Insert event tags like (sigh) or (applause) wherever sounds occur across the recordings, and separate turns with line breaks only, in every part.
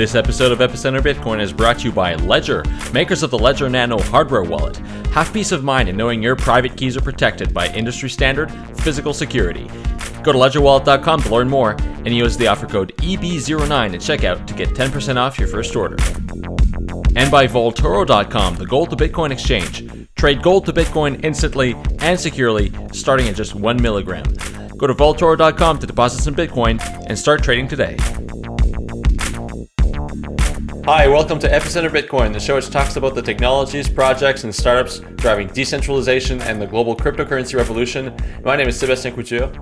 This episode of Epicenter Bitcoin is brought to you by Ledger, makers of the Ledger Nano hardware wallet. Have peace of mind in knowing your private keys are protected by industry standard physical security. Go to ledgerwallet.com to learn more and use the offer code EB09 at checkout to get 10% off your first order. And by Vaultoro.com, the gold to Bitcoin exchange. Trade gold to Bitcoin instantly and securely, starting at just one milligram. Go to Vaultoro.com to deposit some Bitcoin and start trading today. Hi, welcome to Epicenter Bitcoin, the show which talks about the technologies, projects, and startups driving decentralization and the global cryptocurrency revolution. My name is Sebastien Couture.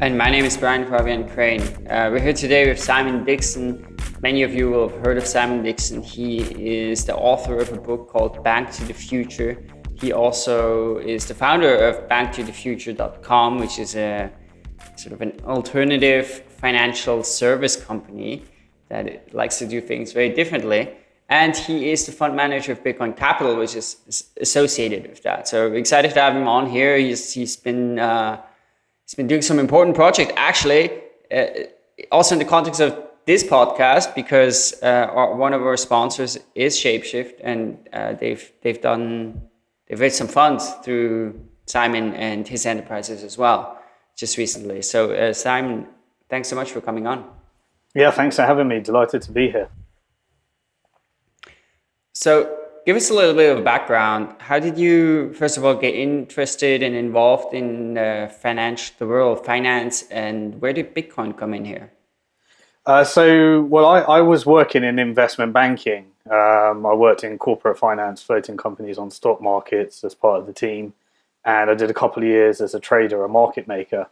And my name is Brian Fabian Crain. Uh, we're here today with Simon Dixon. Many of you will have heard of Simon Dixon. He is the author of a book called Bank to the Future. He also is the founder of banktothefuture.com, which is a sort of an alternative financial service company that likes to do things very differently. And he is the fund manager of Bitcoin Capital, which is associated with that. So excited to have him on here. He's, he's been uh, he's been doing some important project actually, uh, also in the context of this podcast because uh, our, one of our sponsors is Shapeshift, and uh, they've they've done they've raised some funds through Simon and his enterprises as well just recently. So uh, Simon, thanks so much for coming on.
Yeah, thanks for having me. Delighted to be here.
So, give us a little bit of a background. How did you, first of all, get interested and involved in uh, finance, the world of finance, and where did Bitcoin come in here?
Uh, so, well, I, I, was working in investment banking. Um, I worked in corporate finance, floating companies on stock markets as part of the team. And I did a couple of years as a trader, a market maker.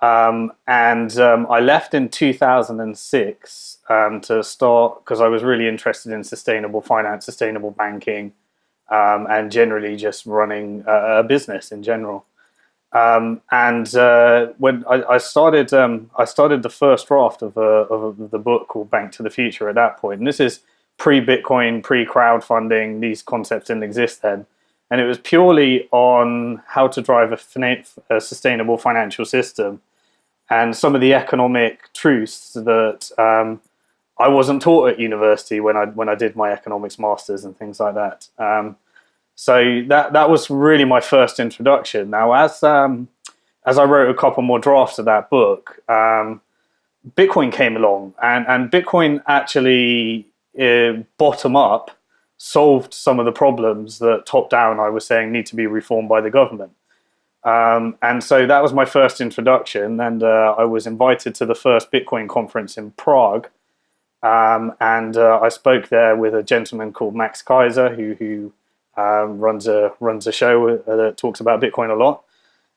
Um, and um, I left in 2006 um, to start because I was really interested in sustainable finance, sustainable banking, um, and generally just running a, a business in general. Um, and uh, when I, I started, um, I started the first draft of, a, of the book called Bank to the Future at that point. And this is pre-Bitcoin, pre-crowdfunding. These concepts didn't exist then and it was purely on how to drive a, a, sustainable financial system and some of the economic truths that um, I wasn't taught at university when I when I did my economics masters and things like that. Um, so that that was really my first introduction. Now, as um, as I wrote a couple more drafts of that book, um, Bitcoin came along, and and Bitcoin actually uh, bottom up solved some of the problems that top down I was saying need to be reformed by the government. Um, and so that was my first introduction, and uh, I was invited to the first Bitcoin conference in Prague. Um, and uh, I spoke there with a gentleman called Max Keiser, who, who um, runs a runs a show uh, that talks about Bitcoin a lot.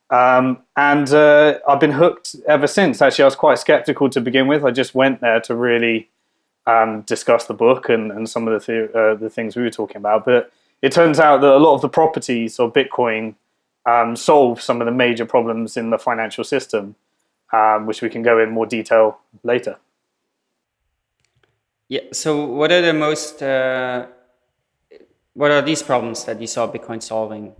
Um, and uh, I've been hooked ever since. Actually, I was quite skeptical to begin with. I just went there to really um, discuss the book and, and some of the th uh, the things we were talking about. But it turns out that a lot of the properties of Bitcoin um, solve some of the major problems in the financial system, um, which we can go in more detail later.
Yeah. So, what are the most uh, what are these problems that you saw Bitcoin solving?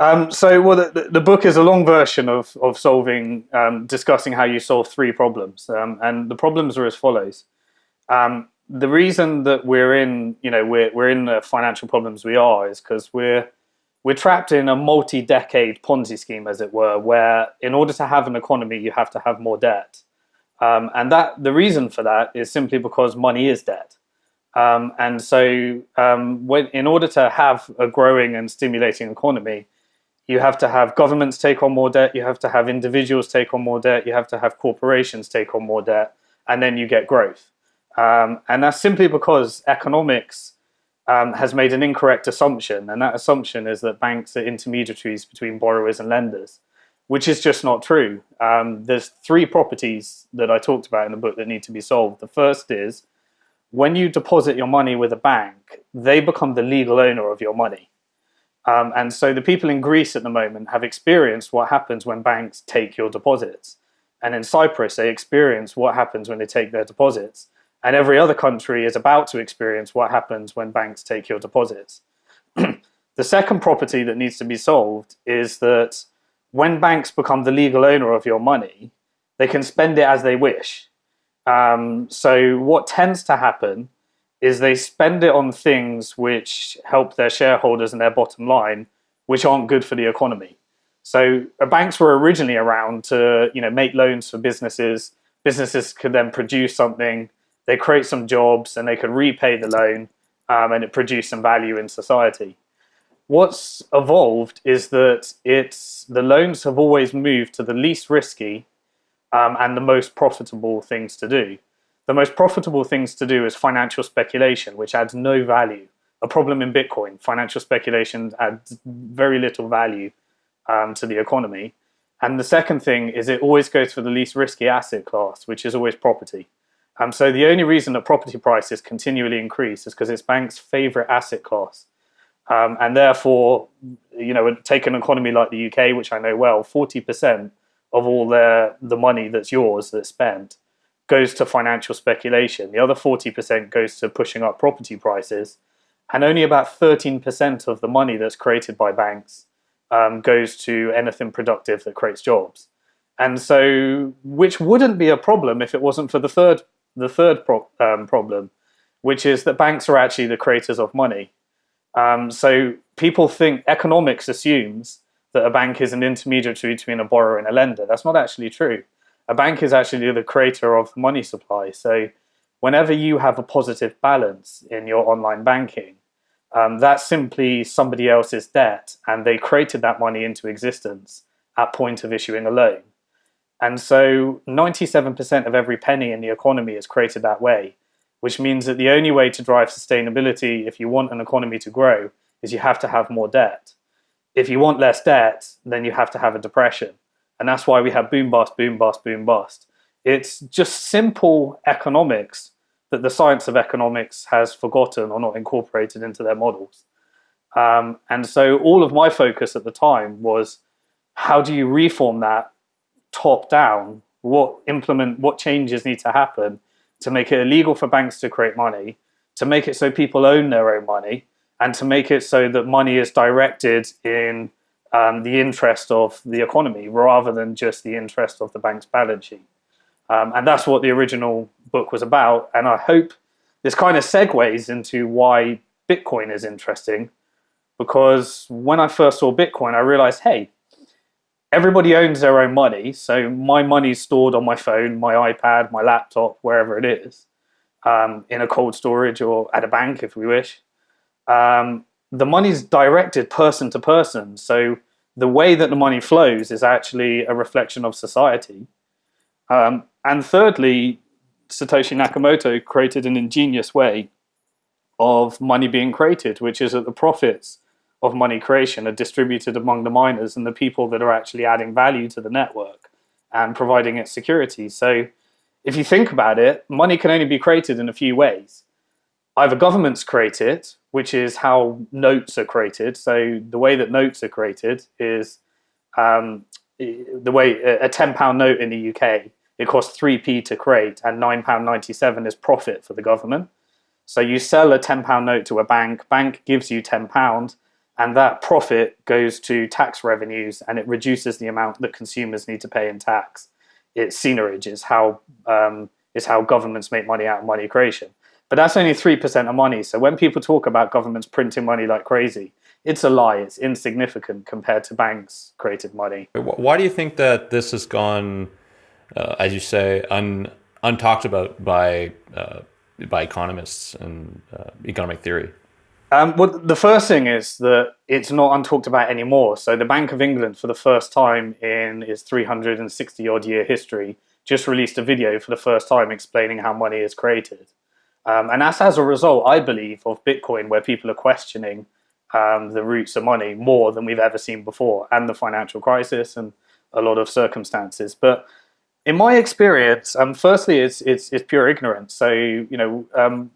Um, so, well, the, the, book is a long version of of solving, um, discussing how you solve three problems, um, and the problems are as follows. Um, the reason that we're in, you know, we're we're in the financial problems we are is because we're we're trapped in a multi-decade Ponzi scheme, as it were, where in order to have an economy, you have to have more debt. Um, and that the reason for that is simply because money is debt. Um, and so um, when, in order to have a growing and stimulating economy, you have to have governments take on more debt, you have to have individuals take on more debt, you have to have corporations take on more debt, and then you get growth. Um, and that's simply because economics um, has made an incorrect assumption, and that assumption is that banks are intermediaries between borrowers and lenders, which is just not true. Um, there's three properties that I talked about in the book that need to be solved. The first is when you deposit your money with a bank, they become the legal owner of your money. Um, and so the people in Greece at the moment have experienced what happens when banks take your deposits. And in Cyprus, they experience what happens when they take their deposits. And every other country is about to experience what happens when banks take your deposits. (clears throat) the second property that needs to be solved is that when banks become the legal owner of your money, they can spend it as they wish. Um, so what tends to happen is they spend it on things which help their shareholders and their bottom line, which aren't good for the economy. So uh, banks were originally around to you know make loans for businesses. Businesses could then produce something, they create some jobs, and they could repay the loan, um, and it produced some value in society. What's evolved is that it's the loans have always moved to the least risky um, and the most profitable things to do. The most profitable things to do is financial speculation, which adds no value. A problem in Bitcoin, financial speculation adds very little value um, to the economy. And the second thing is it always goes for the least risky asset class, which is always property. Um, so the only reason that property prices continually increase is because it's banks' favorite asset class. Um, and therefore, you know, take an economy like the UK, which I know well, 40% of all their, the money that's yours that's spent goes to financial speculation. The other 40% goes to pushing up property prices. And only about 13% of the money that's created by banks um, goes to anything productive that creates jobs. And so, which wouldn't be a problem if it wasn't for the third, the third pro um, problem, which is that banks are actually the creators of money. Um, so people think economics assumes that a bank is an intermediary between a borrower and a lender. That's not actually true. A bank is actually the creator of money supply. So whenever you have a positive balance in your online banking, um, that's simply somebody else's debt and they created that money into existence at point of issuing a loan. And so 97% of every penny in the economy is created that way, which means that the only way to drive sustainability if you want an economy to grow is you have to have more debt. If you want less debt, then you have to have a depression. And that's why we have boom bust, boom bust, boom bust. It's just simple economics that the science of economics has forgotten or not incorporated into their models. Um, and so all of my focus at the time was how do you reform that top down? What implement, what changes need to happen to make it illegal for banks to create money, to make it so people own their own money, and to make it so that money is directed in um, the interest of the economy rather than just the interest of the bank's balance sheet. Um, and that's what the original book was about. And I hope this kind of segues into why Bitcoin is interesting. Because when I first saw Bitcoin, I realized, hey, everybody owns their own money. So my money's stored on my phone, my iPad, my laptop, wherever it is, um, in a cold storage or at a bank if we wish. Um, the money's directed person to person. So the way that the money flows is actually a reflection of society. Um, and thirdly, Satoshi Nakamoto created an ingenious way of money being created, which is that the profits of money creation are distributed among the miners and the people that are actually adding value to the network and providing it security. So if you think about it, money can only be created in a few ways. Either governments create it, which is how notes are created. So the way that notes are created is um, the way a 10 pound note in the UK it costs 3p to create and £9.97 is profit for the government. So you sell a £10 note to a bank, bank gives you £10 and that profit goes to tax revenues and it reduces the amount that consumers need to pay in tax. It's seigniorage is how, um, is how governments make money out of money creation. But that's only 3% of money. So when people talk about governments printing money like crazy, it's a lie. It's insignificant compared to banks created money.
Why do you think that this has gone uh, as you say, un, untalked about by uh, by economists and uh, economic theory?
Um, well, the first thing is that it's not untalked about anymore. So the Bank of England, for the first time in its 360 odd year history, just released a video for the first time explaining how money is created. Um, and that's as a result, I believe, of Bitcoin, where people are questioning um, the roots of money more than we've ever seen before, and the financial crisis and a lot of circumstances. But in my experience, um, firstly, it's, it's, it's pure ignorance. So, you know, um,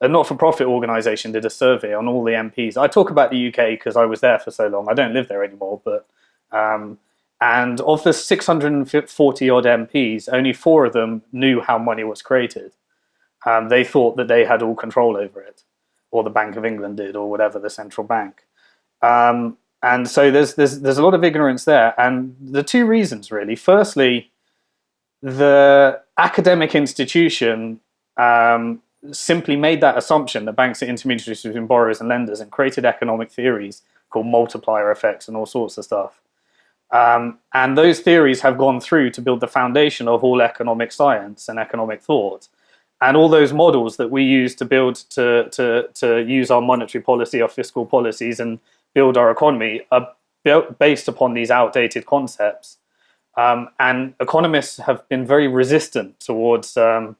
a not-for-profit organisation did a survey on all the MPs. I talk about the UK because I was there for so long. I don't live there anymore, but um, and of the 640 odd MPs, only four of them knew how money was created. Um, they thought that they had all control over it, or the Bank of England did, or whatever the central bank. Um, and so there's there's there's a lot of ignorance there, and the two reasons really. Firstly, the academic institution um, simply made that assumption that banks are intermediaries between borrowers and lenders and created economic theories called multiplier effects and all sorts of stuff. Um, and those theories have gone through to build the foundation of all economic science and economic thought. And all those models that we use to build, to, to, to use our monetary policy, our fiscal policies, and build our economy are built based upon these outdated concepts. Um, and economists have been very resistant towards um,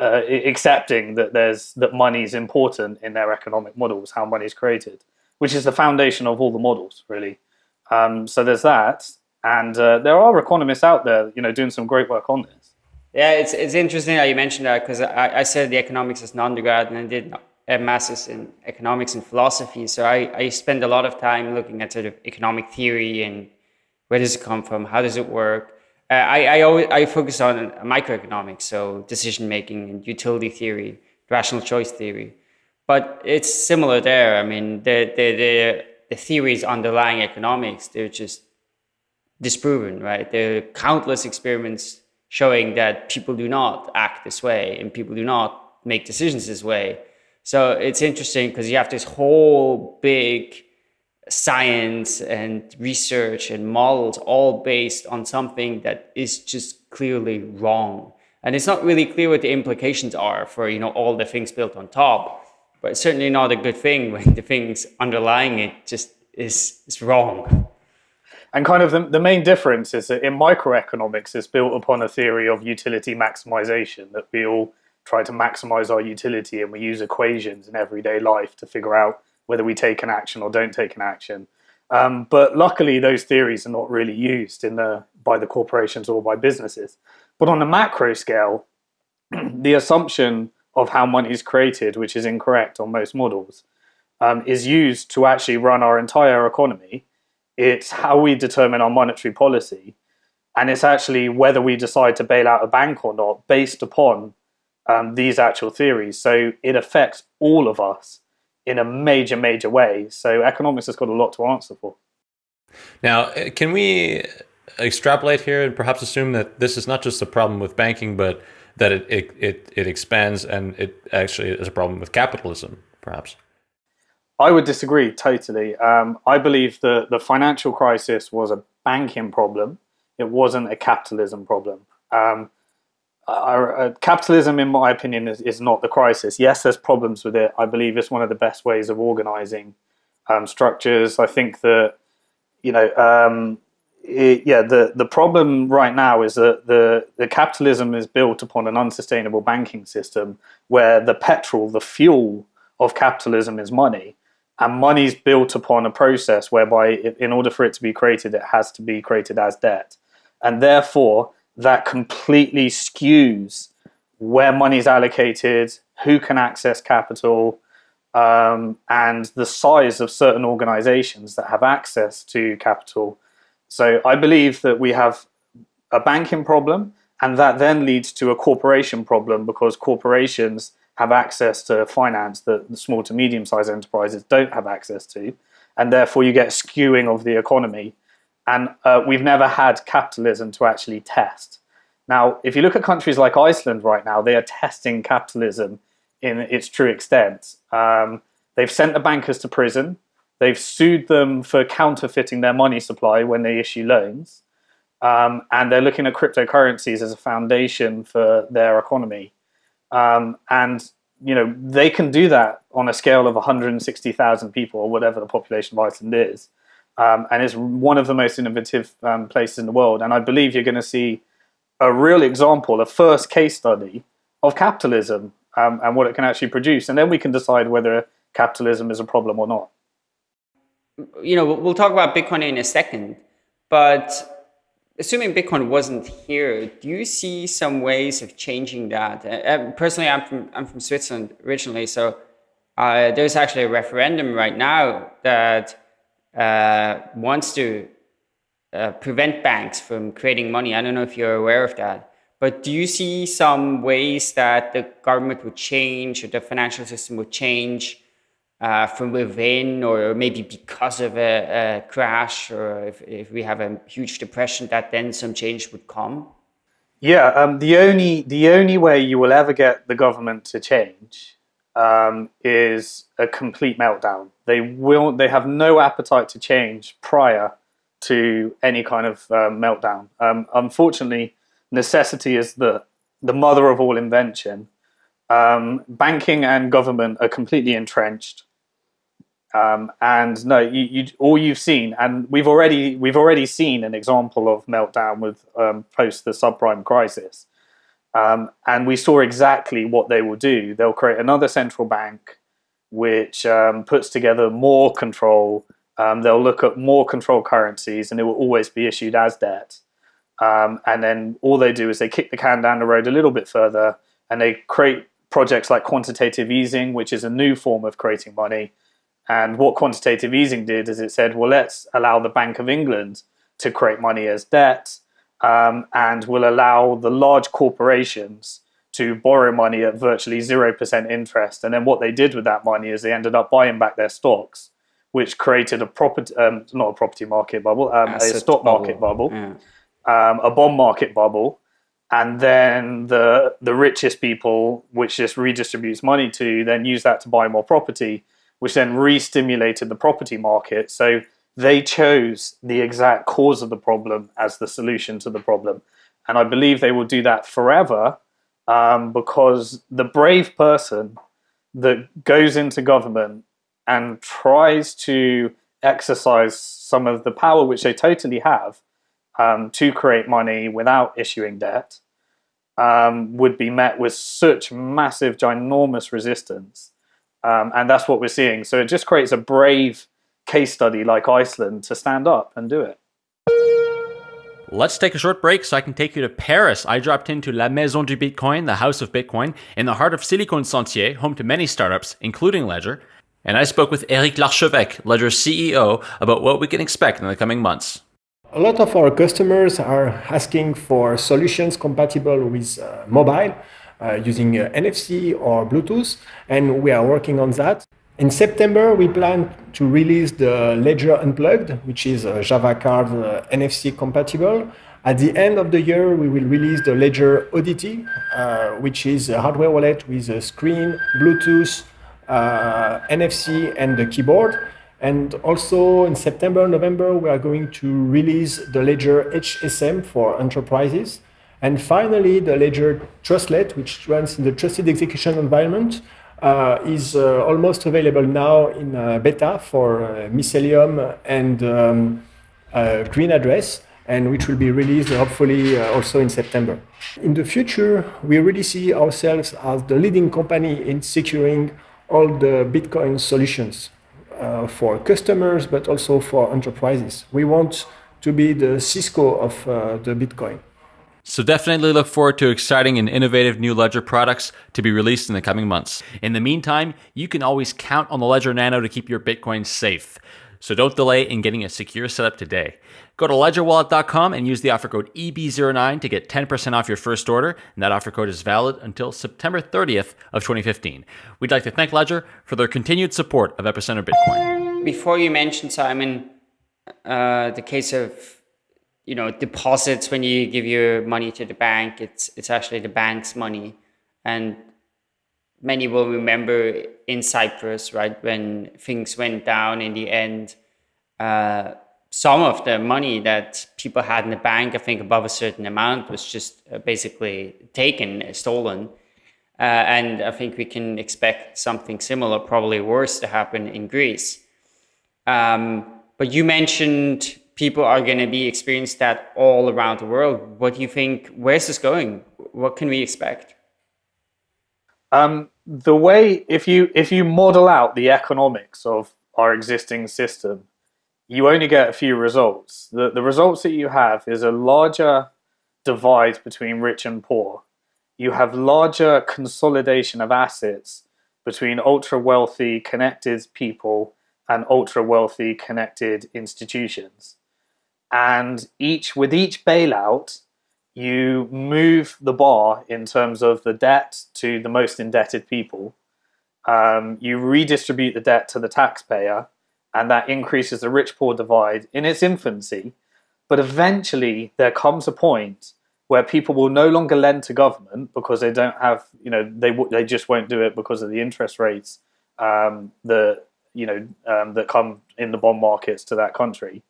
uh, accepting that there's that money is important in their economic models, how money is created, which is the foundation of all the models, really. Um, so there's that, and uh, there are economists out there, you know, doing some great work on this.
Yeah, it's it's interesting that you mentioned that because I, I the economics as an undergrad and I did a master's in economics and philosophy. So I, I spend a lot of time looking at sort of economic theory and where does it come from, how does it work. Uh, I I always I focus on microeconomics, so decision making and utility theory, rational choice theory. But it's similar there. I mean, the the the, the theories underlying economics they're just disproven, right? There are countless experiments showing that people do not act this way and people do not make decisions this way. So it's interesting because you have this whole big science and research and models all based on something that is just clearly wrong. And it's not really clear what the implications are for, you know, all the things built on top, but it's certainly not a good thing when the things underlying it just is, is wrong.
And kind of the, the main difference is that in microeconomics, it's built upon a theory of utility maximization, that we all try to maximize our utility and we use equations in everyday life to figure out whether we take an action or don't take an action. Um, but luckily, those theories are not really used in the by the corporations or by businesses. But on a macro scale, (clears throat) the assumption of how money is created, which is incorrect on most models, um, is used to actually run our entire economy it's how we determine our monetary policy. And it's actually whether we decide to bail out a bank or not based upon um, these actual theories. So it affects all of us in a major, major way. So economics has got a lot to answer for.
Now, uh, can we extrapolate here and perhaps assume that this is not just a problem with banking, but that it, it, it, it expands and it actually is a problem with capitalism, perhaps?
I would disagree totally. Um, I believe that the financial crisis was a banking problem. It wasn't a capitalism problem. Um, uh, capitalism, in my opinion, is, is not the crisis. Yes, there's problems with it. I believe it's one of the best ways of organizing um, structures. I think that, you know, um, it, yeah, the, the problem right now is that the, the capitalism is built upon an unsustainable banking system where the petrol, the fuel of capitalism is money and money's built upon a process whereby in order for it to be created it has to be created as debt and therefore that completely skews where money is allocated who can access capital um, and the size of certain organizations that have access to capital so i believe that we have a banking problem and that then leads to a corporation problem because corporations have access to finance that the small to medium sized enterprises don't have access to. And therefore, you get skewing of the economy. And uh, we've never had capitalism to actually test. Now, if you look at countries like Iceland right now, they are testing capitalism in its true extent. Um, they've sent the bankers to prison. They've sued them for counterfeiting their money supply when they issue loans. Um, and they're looking at cryptocurrencies as a foundation for their economy. Um, and you know they can do that on a scale of 160,000 people or whatever the population of Iceland is, um, and it's one of the most innovative um, places in the world. And I believe you're going to see a real example, a first case study of capitalism um, and what it can actually produce, and then we can decide whether capitalism is a problem or not.
You know, we'll talk about Bitcoin in a second, but assuming Bitcoin wasn't here, do you see some ways of changing that? Uh, personally, I'm from I'm from Switzerland originally, so uh, there's actually a referendum right now that uh, wants to uh, prevent banks from creating money. I don't know if you're aware of that. But do you see some ways that the government would change or the financial system would change uh, from within or maybe because of a, a, crash or if, if we have a huge depression that then some change would come?
Yeah, um, the only the only way you will ever get the government to change um, is a complete meltdown. They will. They have no appetite to change prior to any kind of uh, meltdown. Um, unfortunately, necessity is the the mother of all invention. Um, banking and government are completely entrenched. Um, and no, you, you, all you've seen, and we've already we've already seen an example of meltdown with um, post the subprime crisis, um, and we saw exactly what they will do. They'll create another central bank, which um, puts together more control. Um, they'll look at more control currencies, and it will always be issued as debt. Um, and then all they do is they kick the can down the road a little bit further, and they create projects like quantitative easing, which is a new form of creating money and what quantitative easing did is it said, well, let's allow the Bank of England to create money as debt um, and will allow the large corporations to borrow money at virtually 0% interest. And then what they did with that money is they ended up buying back their stocks, which created a property, um, not a property market bubble, um, a stock bubble. market bubble, yeah. Um, a bond market bubble. And then the the richest people, which just redistributes money to, then use that to buy more property which then re-stimulated the property market. So they chose the exact cause of the problem as the solution to the problem. And I believe they will do that forever um, because the brave person that goes into government and tries to exercise some of the power which they totally have um, to create money without issuing debt um, would be met with such massive, ginormous resistance um, and that's what we're seeing. So it just creates a brave case study like Iceland to stand up and do it.
Let's take a short break so I can take you to Paris. I dropped into La Maison du Bitcoin, the House of Bitcoin, in the heart of Silicon Sentier, home to many startups, including Ledger. And I spoke with Eric Larchevêque, Ledger's CEO, about what we can expect in the coming months.
A lot of our customers are asking for solutions compatible with uh, mobile uh, using uh, NFC or Bluetooth, and we are working on that. In September, we plan to release the Ledger Unplugged, which is a Java card uh, NFC compatible. At the end of the year, we will release the Ledger Oddity, uh, which is a hardware wallet with a screen, Bluetooth, uh, NFC, and the keyboard. And also in September, November, we are going to release the Ledger HSM for enterprises. And finally, the Ledger Trustlet, which runs in the trusted execution environment, is uh, almost available now in uh, beta for uh, Mycelium and um, uh, GreenAddress, and which will be released hopefully uh, also in September. In the future, we really see ourselves as the leading company in securing all the Bitcoin solutions for customers, but also for enterprises. We want to be the Cisco of the Bitcoin.
So definitely look forward to exciting and innovative new Ledger products to be released in the coming months. In the meantime, you can always count on the Ledger Nano to keep your Bitcoin safe. So don't delay in getting a secure setup today. Go to ledgerwallet.com and use the offer code EB09 to get 10% off your first order, and that offer code is valid until September 30th of 2015. We'd like to thank Ledger for their continued support of Epicenter Bitcoin.
Before you mentioned, Simon, uh, the case of you know deposits when you give your money to the bank it's it's actually the bank's money. And many will remember in cyprus right when things went down in the end uh, some of the money that people had in the bank i think above a certain amount was just uh, basically taken stolen. Uh, and i think we can expect something similar probably worse to happen in greece. Um, but you mentioned people are going to be experiencing that all around the world. What do you think? Where's this going? What can we expect?
Um, the way if you if you model out the economics of our existing system, you only get a few results. The the results that you have is a larger divide between rich and poor. You have larger consolidation of assets between ultra wealthy connected people and ultra wealthy connected institutions and each with each bailout you move the bar in terms of the debt to the most indebted people um, you redistribute the debt to the taxpayer and that increases the rich poor divide in its infancy but eventually there comes a point where people will no longer lend to government because they don't have, you know, they they just won't do it because of the interest rates um, that you know um, that come in the bond markets to that country.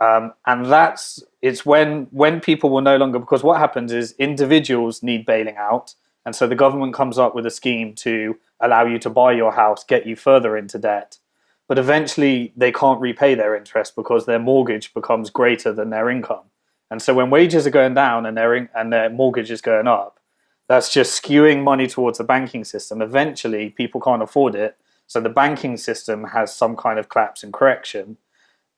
Um, and that's it's when when people will no longer because what happens is individuals need bailing out, and so the government comes up with a scheme to allow you to buy your house, get you further into debt, but eventually they can't repay their interest because their mortgage becomes greater than their income. And so when wages are going down and their and their mortgage is going up, that's just skewing money towards the banking system. Eventually, people can't afford it, so the banking system has some kind of collapse and correction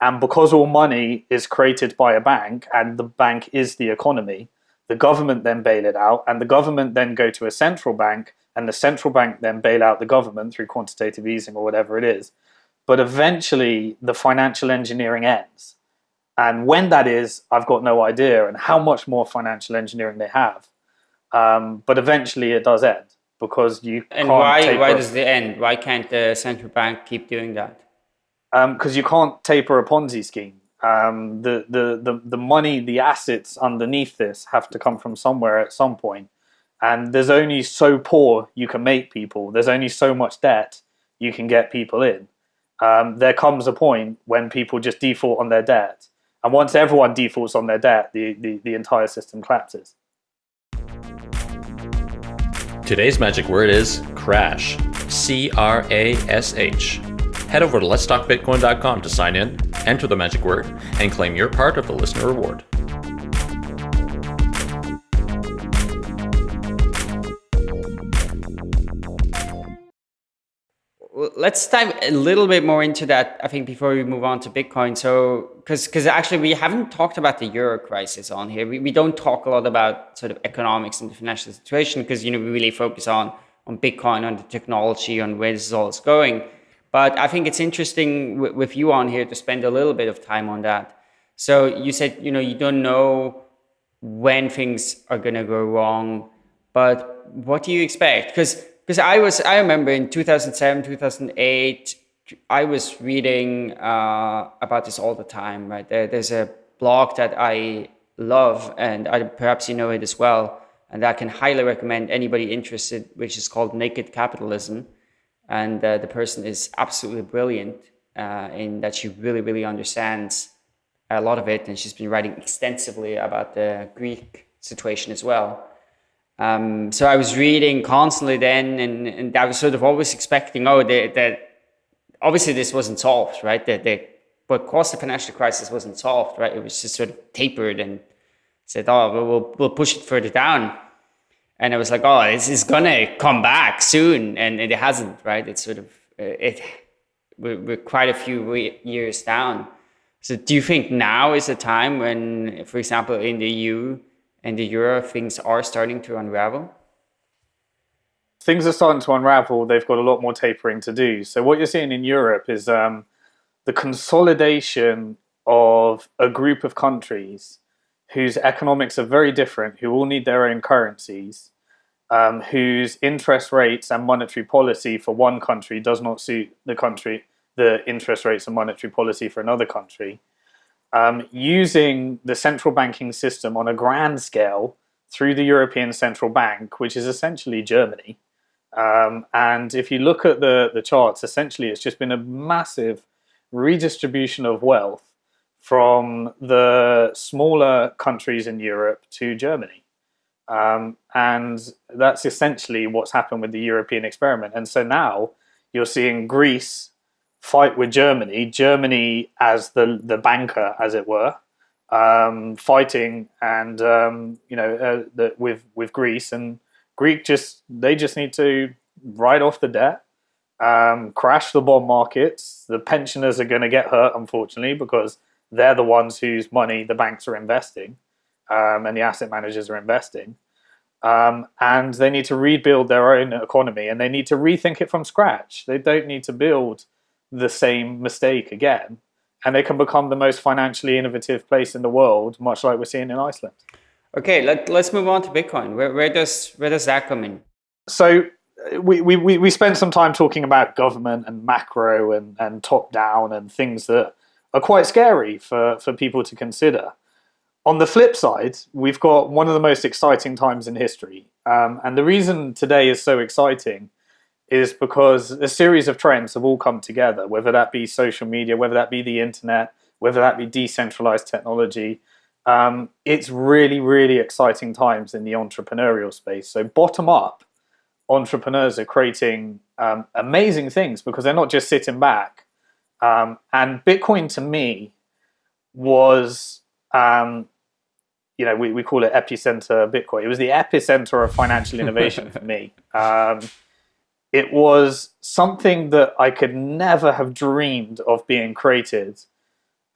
and because all money is created by a bank and the bank is the economy, the government then bail it out and the government then go to a central bank and the central bank then bail out the government through quantitative easing or whatever it is. But eventually the financial engineering ends. And when that is, I've got no idea and how much more financial engineering they have. Um, but eventually it does end because you
and why why does it end? Why can't the central bank keep doing that?
Because um, you can't taper a Ponzi scheme. Um, the, the, the, the money, the assets underneath this have to come from somewhere at some point. And there's only so poor you can make people. There's only so much debt you can get people in. Um, there comes a point when people just default on their debt. And once everyone defaults on their debt, the, the, the entire system collapses.
Today's magic word is crash. C R A S H head over to letstalkbitcoin.com to sign in, enter the magic word, and claim your part of the listener reward.
let's dive a little bit more into that i think before we move on to bitcoin. So because because actually we haven't talked about the euro crisis on here. We, we don't talk a lot about sort of economics and the financial situation because you know we really focus on on bitcoin on the technology on where this is all is going but I think it's interesting with you on here to spend a little bit of time on that. So you said, you know, you don't know when things are going to go wrong, but what do you expect? Because because I was, I remember in 2007, 2008, I was reading uh, about this all the time, right? There, there's a blog that I love and I, perhaps you know it as well. And I can highly recommend anybody interested, which is called Naked Capitalism and uh, the person is absolutely brilliant uh, in that she really really understands a lot of it and she's been writing extensively about the greek situation as well. Um, so i was reading constantly then and, and i was sort of always expecting oh that obviously this wasn't solved right? That the but course the financial crisis wasn't solved right? It was just sort of tapered and said oh we'll, we'll push it further down and I was like, oh, this is gonna come back soon, and it hasn't, right? It's sort of uh, it. We're, we're quite a few years down. So, do you think now is the time when, for example, in the EU and the euro, things are starting to unravel?
Things are starting to unravel. They've got a lot more tapering to do. So, what you're seeing in Europe is um, the consolidation of a group of countries whose economics are very different, who all need their own currencies, um, whose interest rates and monetary policy for one country does not suit the country, the interest rates and monetary policy for another country, um, using the central banking system on a grand scale through the European Central Bank, which is essentially Germany. Um, and if you look at the, the charts, essentially it's just been a massive redistribution of wealth from the smaller countries in Europe to Germany. Um, and that's essentially what's happened with the European experiment. And so now you're seeing Greece fight with Germany, Germany as the, the banker, as it were, um, fighting and, um, you know, uh, the, with, with Greece. And Greek just, they just need to write off the debt, um, crash the bond markets. The pensioners are going to get hurt, unfortunately, because they're the ones whose money the banks are investing um, and the asset managers are investing. Um, and they need to rebuild their own economy and they need to rethink it from scratch. They don't need to build the same mistake again. And they can become the most financially innovative place in the world, much like we're seeing in Iceland.
Okay, let, let's move on to Bitcoin. Where, where, does, where does that come in?
So we, we, we spent some time talking about government and macro and, and top down and things that are quite scary for, for people to consider. on the flip side, we've got one of the most exciting times in history. Um, and the reason today is so exciting is because a series of trends have all come together, whether that be social media, whether that be the internet, whether that be decentralized technology. Um, it's really, really exciting times in the entrepreneurial space. So bottom up, entrepreneurs are creating um, amazing things because they're not just sitting back. Um, and Bitcoin to me was um, you know, we, we call it epicenter Bitcoin. It was the epicenter of financial innovation for me. (laughs) Um, it was something that I could never have dreamed of being created.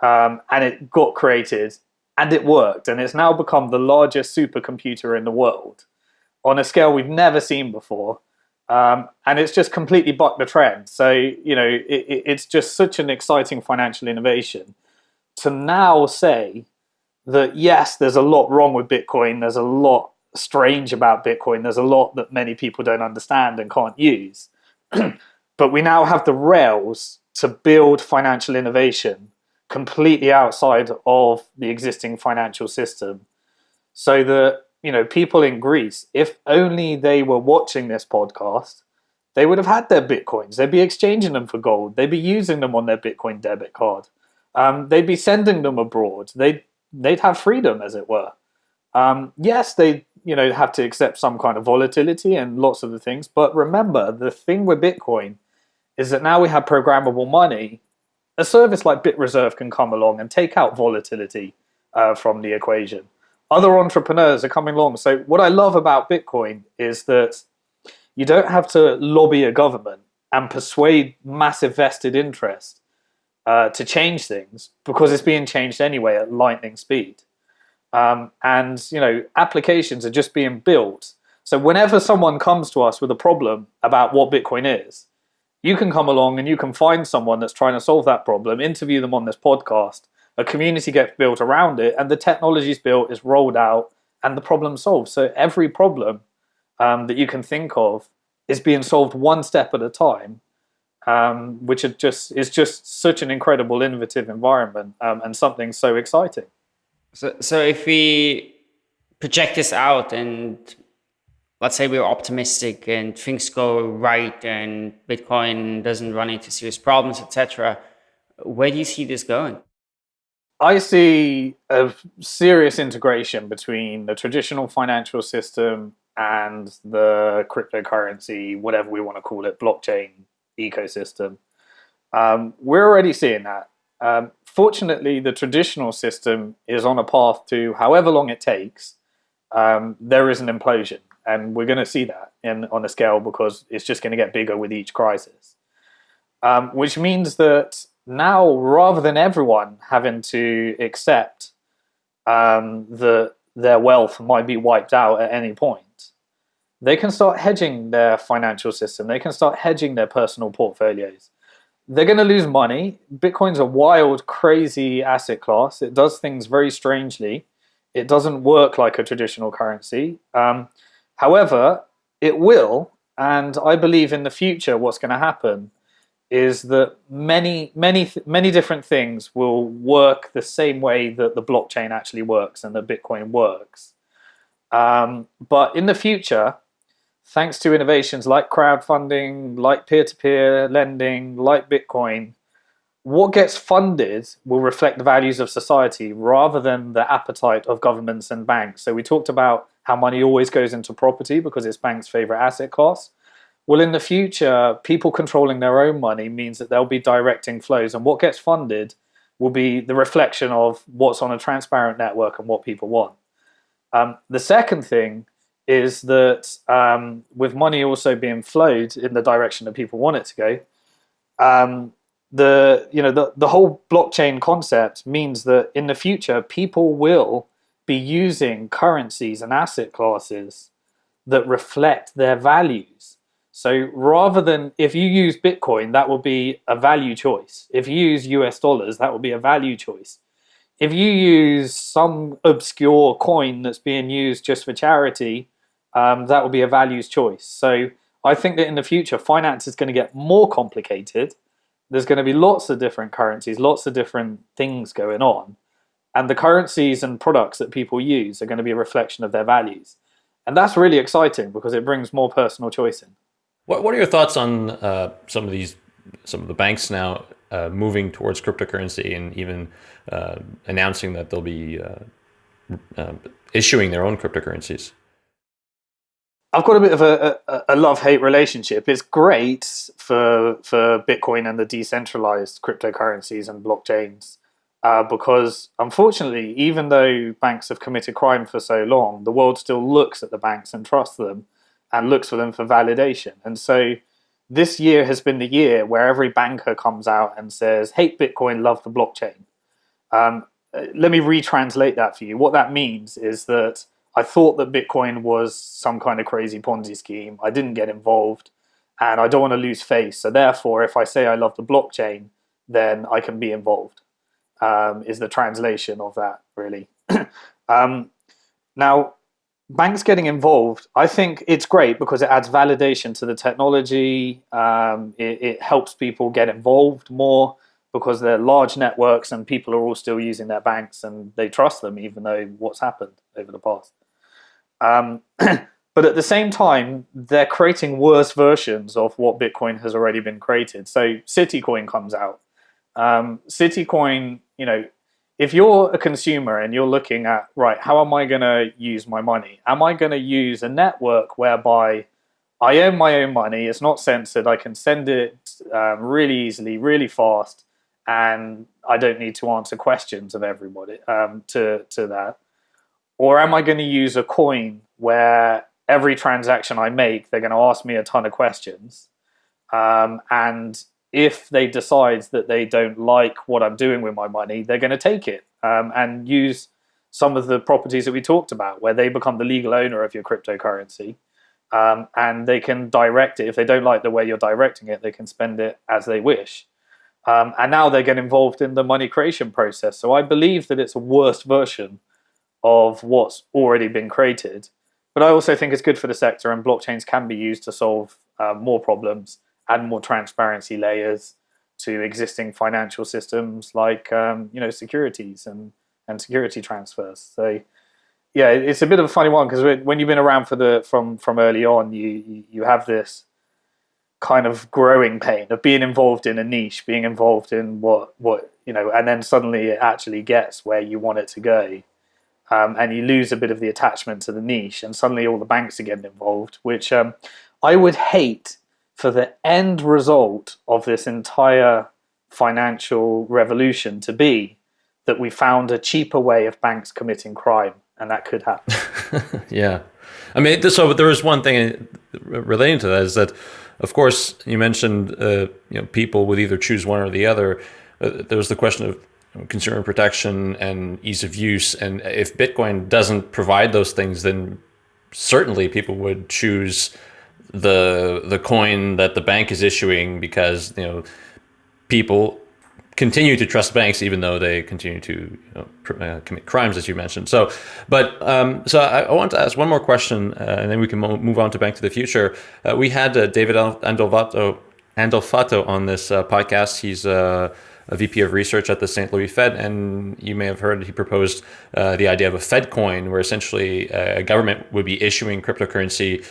Um, and it got created and it worked. And it's now become the largest supercomputer in the world on a scale we've never seen before. Um, and it's just completely bucked the trend. So, you know, it, it's just such an exciting financial innovation to now say that yes, there's a lot wrong with Bitcoin. There's a lot strange about Bitcoin. There's a lot that many people don't understand and can't use. (clears throat) but we now have the rails to build financial innovation completely outside of the existing financial system so that you know people in Greece if only they were watching this podcast they would have had their bitcoins they'd be exchanging them for gold they'd be using them on their bitcoin debit card um, they'd be sending them abroad they'd they'd have freedom, as it were. Um, yes, they you know have to accept some kind of volatility and lots of the things, but remember the thing with Bitcoin is that now we have programmable money. A service like BitReserve can come along and take out volatility uh, from the equation. Other entrepreneurs are coming along. So what I love about Bitcoin is that you don't have to lobby a government and persuade massive vested interest uh, to change things because it's being changed anyway at lightning speed. Um, and you know, applications are just being built. So whenever someone comes to us with a problem about what Bitcoin is, you can come along and you can find someone that's trying to solve that problem, interview them on this podcast, a community gets built around it, and the technology is built, is rolled out, and the problem solved. So every problem um, that you can think of is being solved one step at a time um, which is just is just such an incredible innovative environment um, and something so exciting.
So, so if we project this out and let's say we're optimistic and things go right and Bitcoin doesn't run into serious problems, etc., where do you see this going?
I see a serious integration between the traditional financial system and the cryptocurrency, whatever we want to call it, blockchain ecosystem. Um, we're already seeing that. Um, fortunately, the traditional system is on a path to, however long it takes, um, there is an implosion. And we're going to see that in, on a scale because it's just going to get bigger with each crisis. Um, which means that now, rather than everyone having to accept um, that their wealth might be wiped out at any point, they can start hedging their financial system. They can start hedging their personal portfolios. They're going to lose money. Bitcoin's a wild, crazy asset class. It does things very strangely. It doesn't work like a traditional currency. Um, however, it will, and I believe in the future what's going to happen is that many, many, many different things will work the same way that the blockchain actually works and that Bitcoin works. Um, but in the future, thanks to innovations like crowdfunding, like peer-to-peer -peer lending, like Bitcoin, what gets funded will reflect the values of society rather than the appetite of governments and banks. So we talked about how money always goes into property because it's banks' favorite asset class. Well, in the future, people controlling their own money means that they'll be directing flows and what gets funded will be the reflection of what's on a transparent network and what people want. Um, the second thing is that um, with money also being flowed in the direction that people want it to go, um, the you know the the whole blockchain concept means that in the future people will be using currencies and asset classes that reflect their values. So rather than if you use Bitcoin, that will be a value choice. If you use US dollars, that will be a value choice. If you use some obscure coin that's being used just for charity, um, that will be a values choice. So I think that in the future, finance is going to get more complicated. There's going to be lots of different currencies, lots of different things going on. and the currencies and products that people use are going to be a reflection of their values. And that's really exciting because it brings more personal choice in.
What, what are your thoughts on uh, some of these, some of the banks now uh, moving towards cryptocurrency and even uh, announcing that they'll be uh, uh, issuing their own cryptocurrencies?
I've got a bit of a, a, a love-hate relationship. It's great for for Bitcoin and the decentralized cryptocurrencies and blockchains uh, because unfortunately, even though banks have committed crime for so long, the world still looks at the banks and trusts them and looks for them for validation. And so this year has been the year where every banker comes out and says, hate Bitcoin, love the blockchain. Um, uh, let me retranslate that for you. What that means is that I thought that Bitcoin was some kind of crazy Ponzi scheme. I didn't get involved and I don't want to lose face. So therefore, if I say I love the blockchain, then I can be involved, um, is the translation of that, really. (clears throat) um, now, banks getting involved, I think it's great because it adds validation to the technology. Um, it, it, helps people get involved more because they're large networks and people are all still using their banks and they trust them even though what's happened over the past. Um, (clears throat) but at the same time, they're creating worse versions of what Bitcoin has already been created. So Citicoin comes out. Um, Citicoin, you know, if you're a consumer and you're looking at, right, how am I going to use my money? Am I going to use a network whereby I own my own money, it's not censored, I can send it um, really easily, really fast, and I don't need to answer questions of everybody um, to, to that? Or am I going to use a coin where every transaction I make, they're going to ask me a ton of questions, um, and if they decide that they don't like what I'm doing with my money, they're going to take it um, and use some of the properties that we talked about, where they become the legal owner of your cryptocurrency. Um, and they can direct it. If they don't like the way you're directing it, they can spend it as they wish. Um, and now they get involved in the money creation process. So I believe that it's a worse version of what's already been created. But I also think it's good for the sector, and blockchains can be used to solve uh, more problems add more transparency layers to existing financial systems like um, you know securities and and security transfers. So yeah, it's a bit of a funny one because when you've been around for the from from early on, you you have this kind of growing pain of being involved in a niche, being involved in what what you know, and then suddenly it actually gets where you want it to go. Um, and you lose a bit of the attachment to the niche, and suddenly all the banks are getting involved, which um, I would hate for the end result of this entire financial revolution to be that we found a cheaper way of banks committing crime, and that could happen. (laughs)
yeah. I mean, so there is one thing relating to that is that, of course, you mentioned uh, you know people would either choose one or the other. Uh, there was the question of consumer protection and ease of use, and if Bitcoin doesn't provide those things, then certainly people would choose the the coin that the bank is issuing because you know people continue to trust banks even though they continue to you know, uh, commit crimes as you mentioned so but um, so I, I, want to ask one more question uh, and then we can move on to bank to the future uh, we had uh, david Andolfatto Andolfatto on this uh, podcast he's uh, a VP of research at the St. Louis Fed, and you may have heard he proposed the idea of a Fed coin, where essentially a government would be issuing cryptocurrency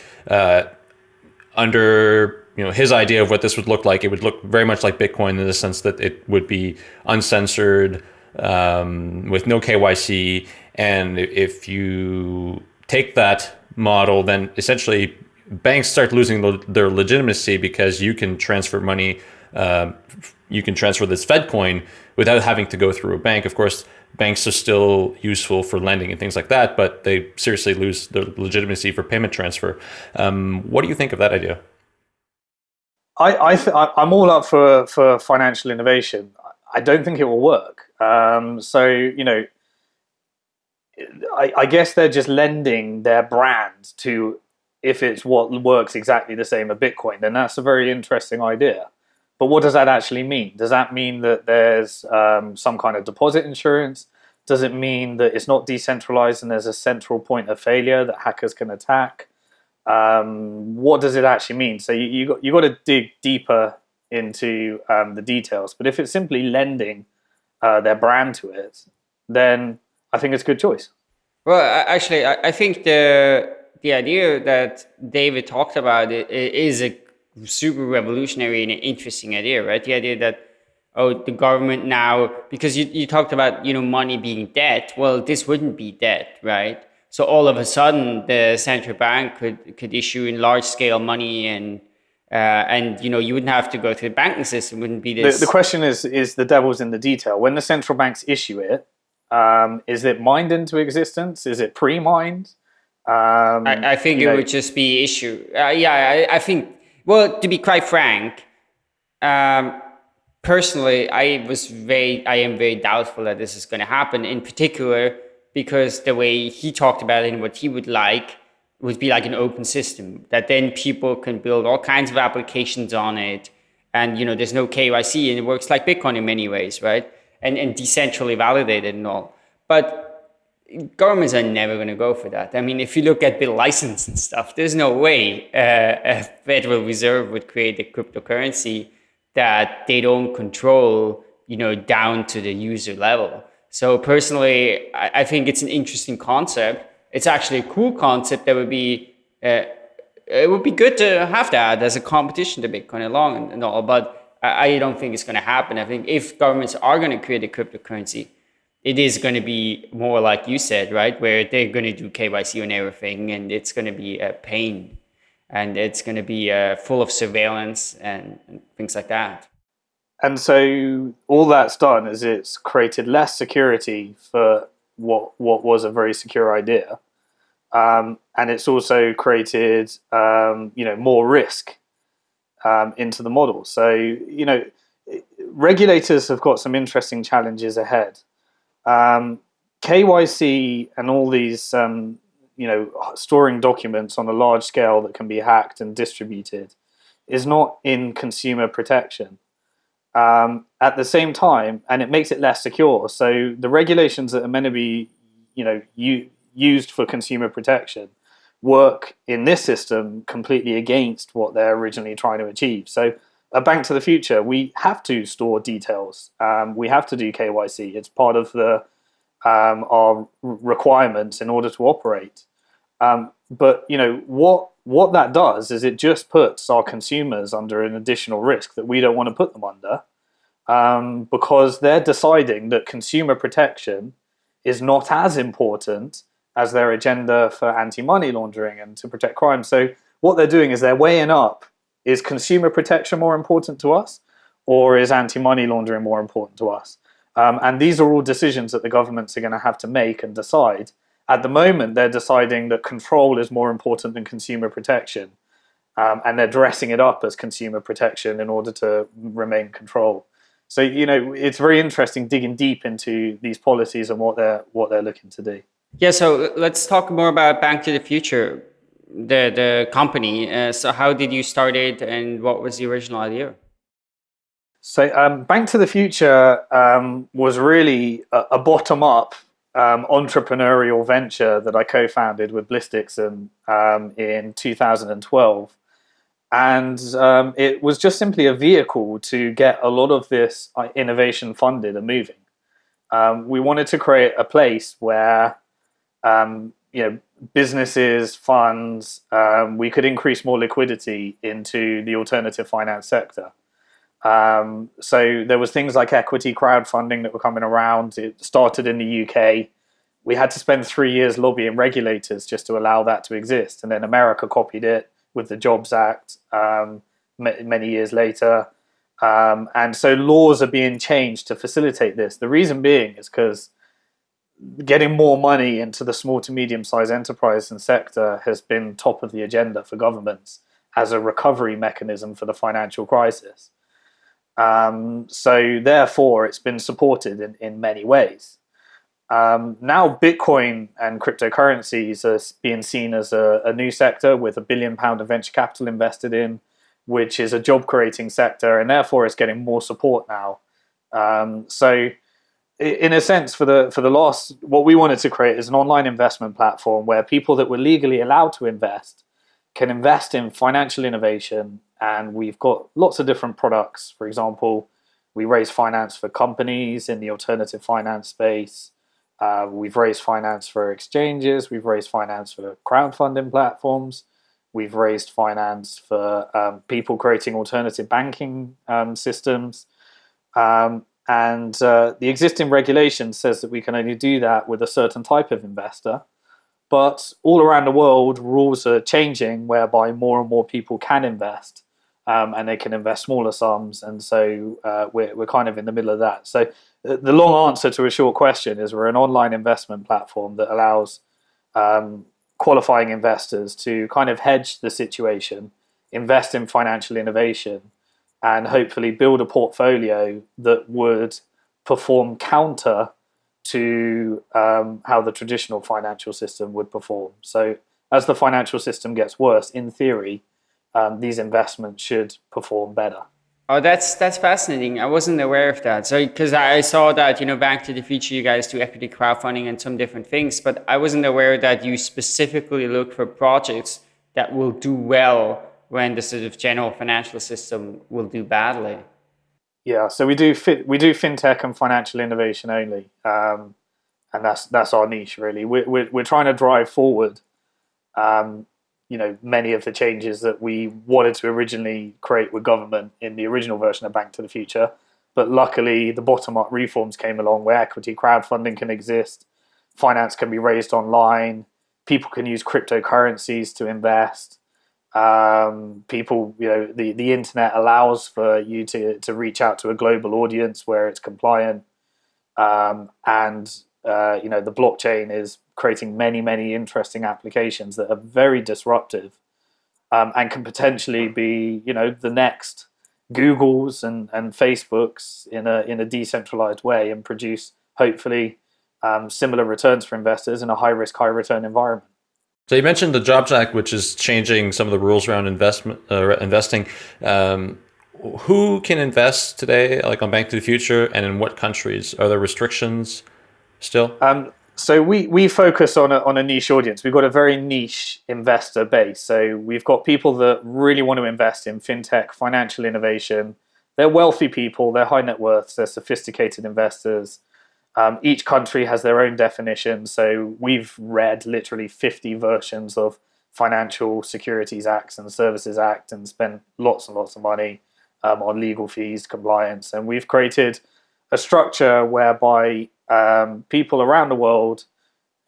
under you know his idea of what this would look like, it would look very much like Bitcoin in the sense that it would be uncensored um, with no KYC. And if you take that model, then essentially banks start losing their legitimacy because you can transfer money, uh, you can transfer this Fed coin without having to go through a bank. Of course, banks are still useful for lending and things like that, but they seriously lose their legitimacy for payment transfer. Um, what do you think of that idea?
I, I I'm all up for, for financial innovation. I don't think it will work. Um, so, you know, I, I guess they're just lending their brand to if it's what works exactly the same as Bitcoin, then that's a very interesting idea. But what does that actually mean? Does that mean that there's um, some kind of deposit insurance? Does it mean that it's not decentralized and there's a central point of failure that hackers can attack? Um, what does it actually mean? So you, you got you got to dig deeper into um, the details. But if it's simply lending uh, their brand to it, then I think it's a good choice.
Well, actually, I think the the idea that David talked about is a super revolutionary and interesting idea, right? The idea that oh, the government now because you, you talked about you know money being debt. Well, this wouldn't be debt, right? So all of a sudden, the central bank could could issue in large scale money and uh, and you know you wouldn't have to go through the banking system. Wouldn't be this.
The, the question is is the devil's in the detail. When the central banks issue it, um, is it mined into existence? Is it pre-mined?
Um, I, I, think it know. would just be issue. Uh, yeah, I, I, think. Well, to be quite frank, um, personally, I was very, I am very doubtful that this is going to happen. In particular, because the way he talked about it and what he would like would be like an open system that then people can build all kinds of applications on it. And, you know, there's no KYC and it works like Bitcoin in many ways, right? And, and decentrally validated and all. But governments are never going to go for that. I mean, if you look at the license and stuff, there's no way uh, a Federal Reserve would create a cryptocurrency that they don't control, you know, down to the user level. So personally, I, I think it's an interesting concept it's actually a cool concept that would be uh, it would be good to have that as a competition to Bitcoin along and, and all, but I, I, don't think it's going to happen. I think if governments are going to create a cryptocurrency, it is going to be more like you said, right, where they're going to do KYC on everything, and it's going to be a pain, and it's going to be uh, full of surveillance and, and things like that.
And so all that's done is it's created less security for what what was a very secure idea, um, and it's also created um, you know more risk um, into the model. So you know regulators have got some interesting challenges ahead. Um, KYC and all these um, you know storing documents on a large scale that can be hacked and distributed is not in consumer protection. Um, at the same time, and it makes it less secure. So the regulations that are meant to be, you know, used for consumer protection work in this system completely against what they're originally trying to achieve. So a bank to the future, we have to store details. Um, we have to do KYC. It's part of the um, our requirements in order to operate. Um, but you know what what that does is it just puts our consumers under an additional risk that we don't want to put them under um, because they're deciding that consumer protection is not as important as their agenda for anti-money laundering and to protect crime. So what they're doing is they're weighing up, is consumer protection more important to us or is anti-money laundering more important to us? Um, and these are all decisions that the governments are going to have to make and decide. At the moment, they're deciding that control is more important than consumer protection. Um, and they're dressing it up as consumer protection in order to remain control. So, you know, it's very interesting digging deep into these policies and what they're, what they're looking to do.
Yeah, so let's talk more about Bank to the Future, the the company. Uh, so how did you start it, and what was the original idea?
So um, Bank to the Future um, was really a, a bottom-up um, entrepreneurial venture that I co-founded with Bliss Dixon um, in 2012. And um, it was just simply a vehicle to get a lot of this uh, innovation funded and moving. Um, we wanted to create a place where you know, businesses, funds, um, we could increase more liquidity into the alternative finance sector. Um, so there was things like equity crowdfunding that were coming around. It started in the UK. We had to spend three years lobbying regulators just to allow that to exist. And then America copied it with the Jobs Act um, many years later. Um, and so laws are being changed to facilitate this. The reason being is because getting more money into the small to medium sized enterprise and sector has been top of the agenda for governments as a recovery mechanism for the financial crisis. Um, so therefore, it's been supported in, in many ways. Um, now, Bitcoin and cryptocurrencies are being seen as a, a new sector with a billion pound of venture capital invested in, which is a job creating sector, and therefore it's getting more support now. Um, so in a sense, for the for the loss, what we wanted to create is an online investment platform where people that were legally allowed to invest can invest in financial innovation. And we've got lots of different products. For example, we raise finance for companies in the alternative finance space. Uh, we've raised finance for exchanges. We've raised finance for crowdfunding platforms. We've raised finance for um, people creating alternative banking um, systems. Um, and uh, the existing regulation says that we can only do that with a certain type of investor. But all around the world, rules are changing whereby more and more people can invest um, and they can invest smaller sums. And so uh, we're, we're kind of in the middle of that. So the long answer to a short question is we're an online investment platform that allows um, qualifying investors to kind of hedge the situation, invest in financial innovation, and hopefully build a portfolio that would perform counter to um, how the traditional financial system would perform. So as the financial system gets worse, in theory, um, these investments should perform better.
Oh, that's that's fascinating. I wasn't aware of that. So because I saw that you know Bank to the Future, you guys do equity crowdfunding and some different things, but I wasn't aware that you specifically look for projects that will do well when the sort of general financial system will do badly.
Yeah, so we do we do fintech and financial innovation only, um, and that's that's our niche really. We're we're, we're trying to drive forward um, you know many of the changes that we wanted to originally create with government in the original version of Bank to the Future. But luckily, the bottom-up reforms came along where equity crowdfunding can exist, finance can be raised online, people can use cryptocurrencies to invest. Um, people, you know, the, the internet allows for you to, to reach out to a global audience where it's compliant. Um, and, uh, you know, the blockchain is creating many, many interesting applications that are very disruptive um, and can potentially be, you know, the next Googles and, and Facebooks in a, in a decentralized way and produce, hopefully, um, similar returns for investors in a high risk, high return environment.
So you mentioned the Jobs Act, which is changing some of the rules around investment uh, investing. Um, who can invest today, like on Bank to the Future, and in what countries? Are there restrictions still?
Um, so we we focus on a, on a niche audience. We've got a very niche investor base. So we've got people that really want to invest in fintech, financial innovation. They're wealthy people. They're high net worths. They're sophisticated investors. Um, each country has their own definition. So we've read literally 50 versions of Financial Securities Acts and Services Act and spent lots and lots of money um, on legal fees, compliance, and we've created a structure whereby um, people around the world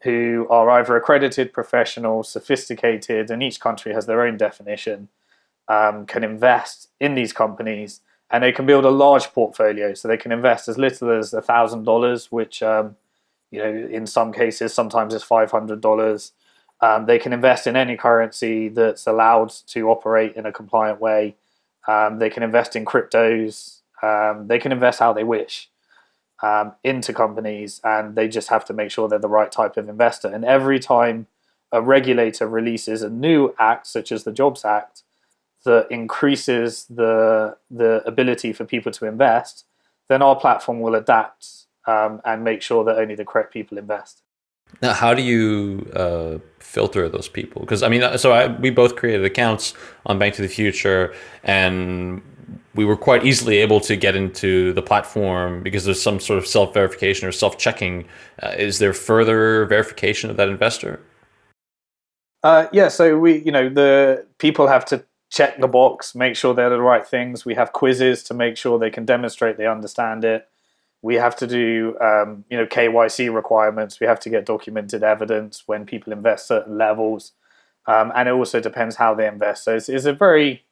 who are either accredited professionals, sophisticated, and each country has their own definition, um, can invest in these companies and they can build a large portfolio. So they can invest as little as a thousand dollars, which um, you know in some cases sometimes is five hundred dollars. Um, they can invest in any currency that's allowed to operate in a compliant way. Um, they can invest in cryptos. Um, they can invest how they wish um, into companies and they just have to make sure they're the right type of investor. And every time a regulator releases a new act, such as the Jobs Act, that increases the, the ability for people to invest, then our platform will adapt um, and make sure that only the correct people invest.
Now, how do you uh, filter those people? Because I mean, so I, we both created accounts on Bank to the Future, and we were quite easily able to get into the platform because there's some sort of self-verification or self-checking. Uh, is there further verification of that investor?
Uh, yeah, so we, you know, the people have to check the box, make sure they're the right things. We have quizzes to make sure they can demonstrate they understand it. We have to do, um, you know, KYC requirements. We have to get documented evidence when people invest certain levels, um, and it also depends how they invest. So it's, it's a very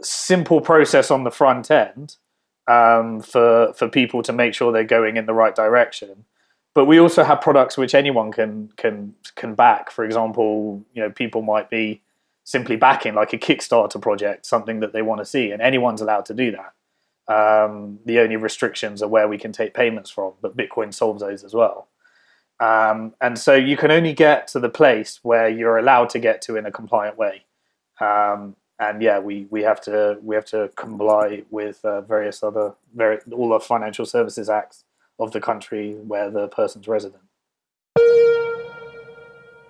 simple process on the front end um, for for people to make sure they're going in the right direction. But we also have products which anyone can can can back. For example, you know, people might be simply backing like a Kickstarter project, something that they want to see, and anyone's allowed to do that. Um, the only restrictions are where we can take payments from, but Bitcoin solves those as well. Um, and so you can only get to the place where you're allowed to get to in a compliant way. Um, and yeah, we, we have to we have to comply with uh, various other very all the financial services acts of the country where the person's resident.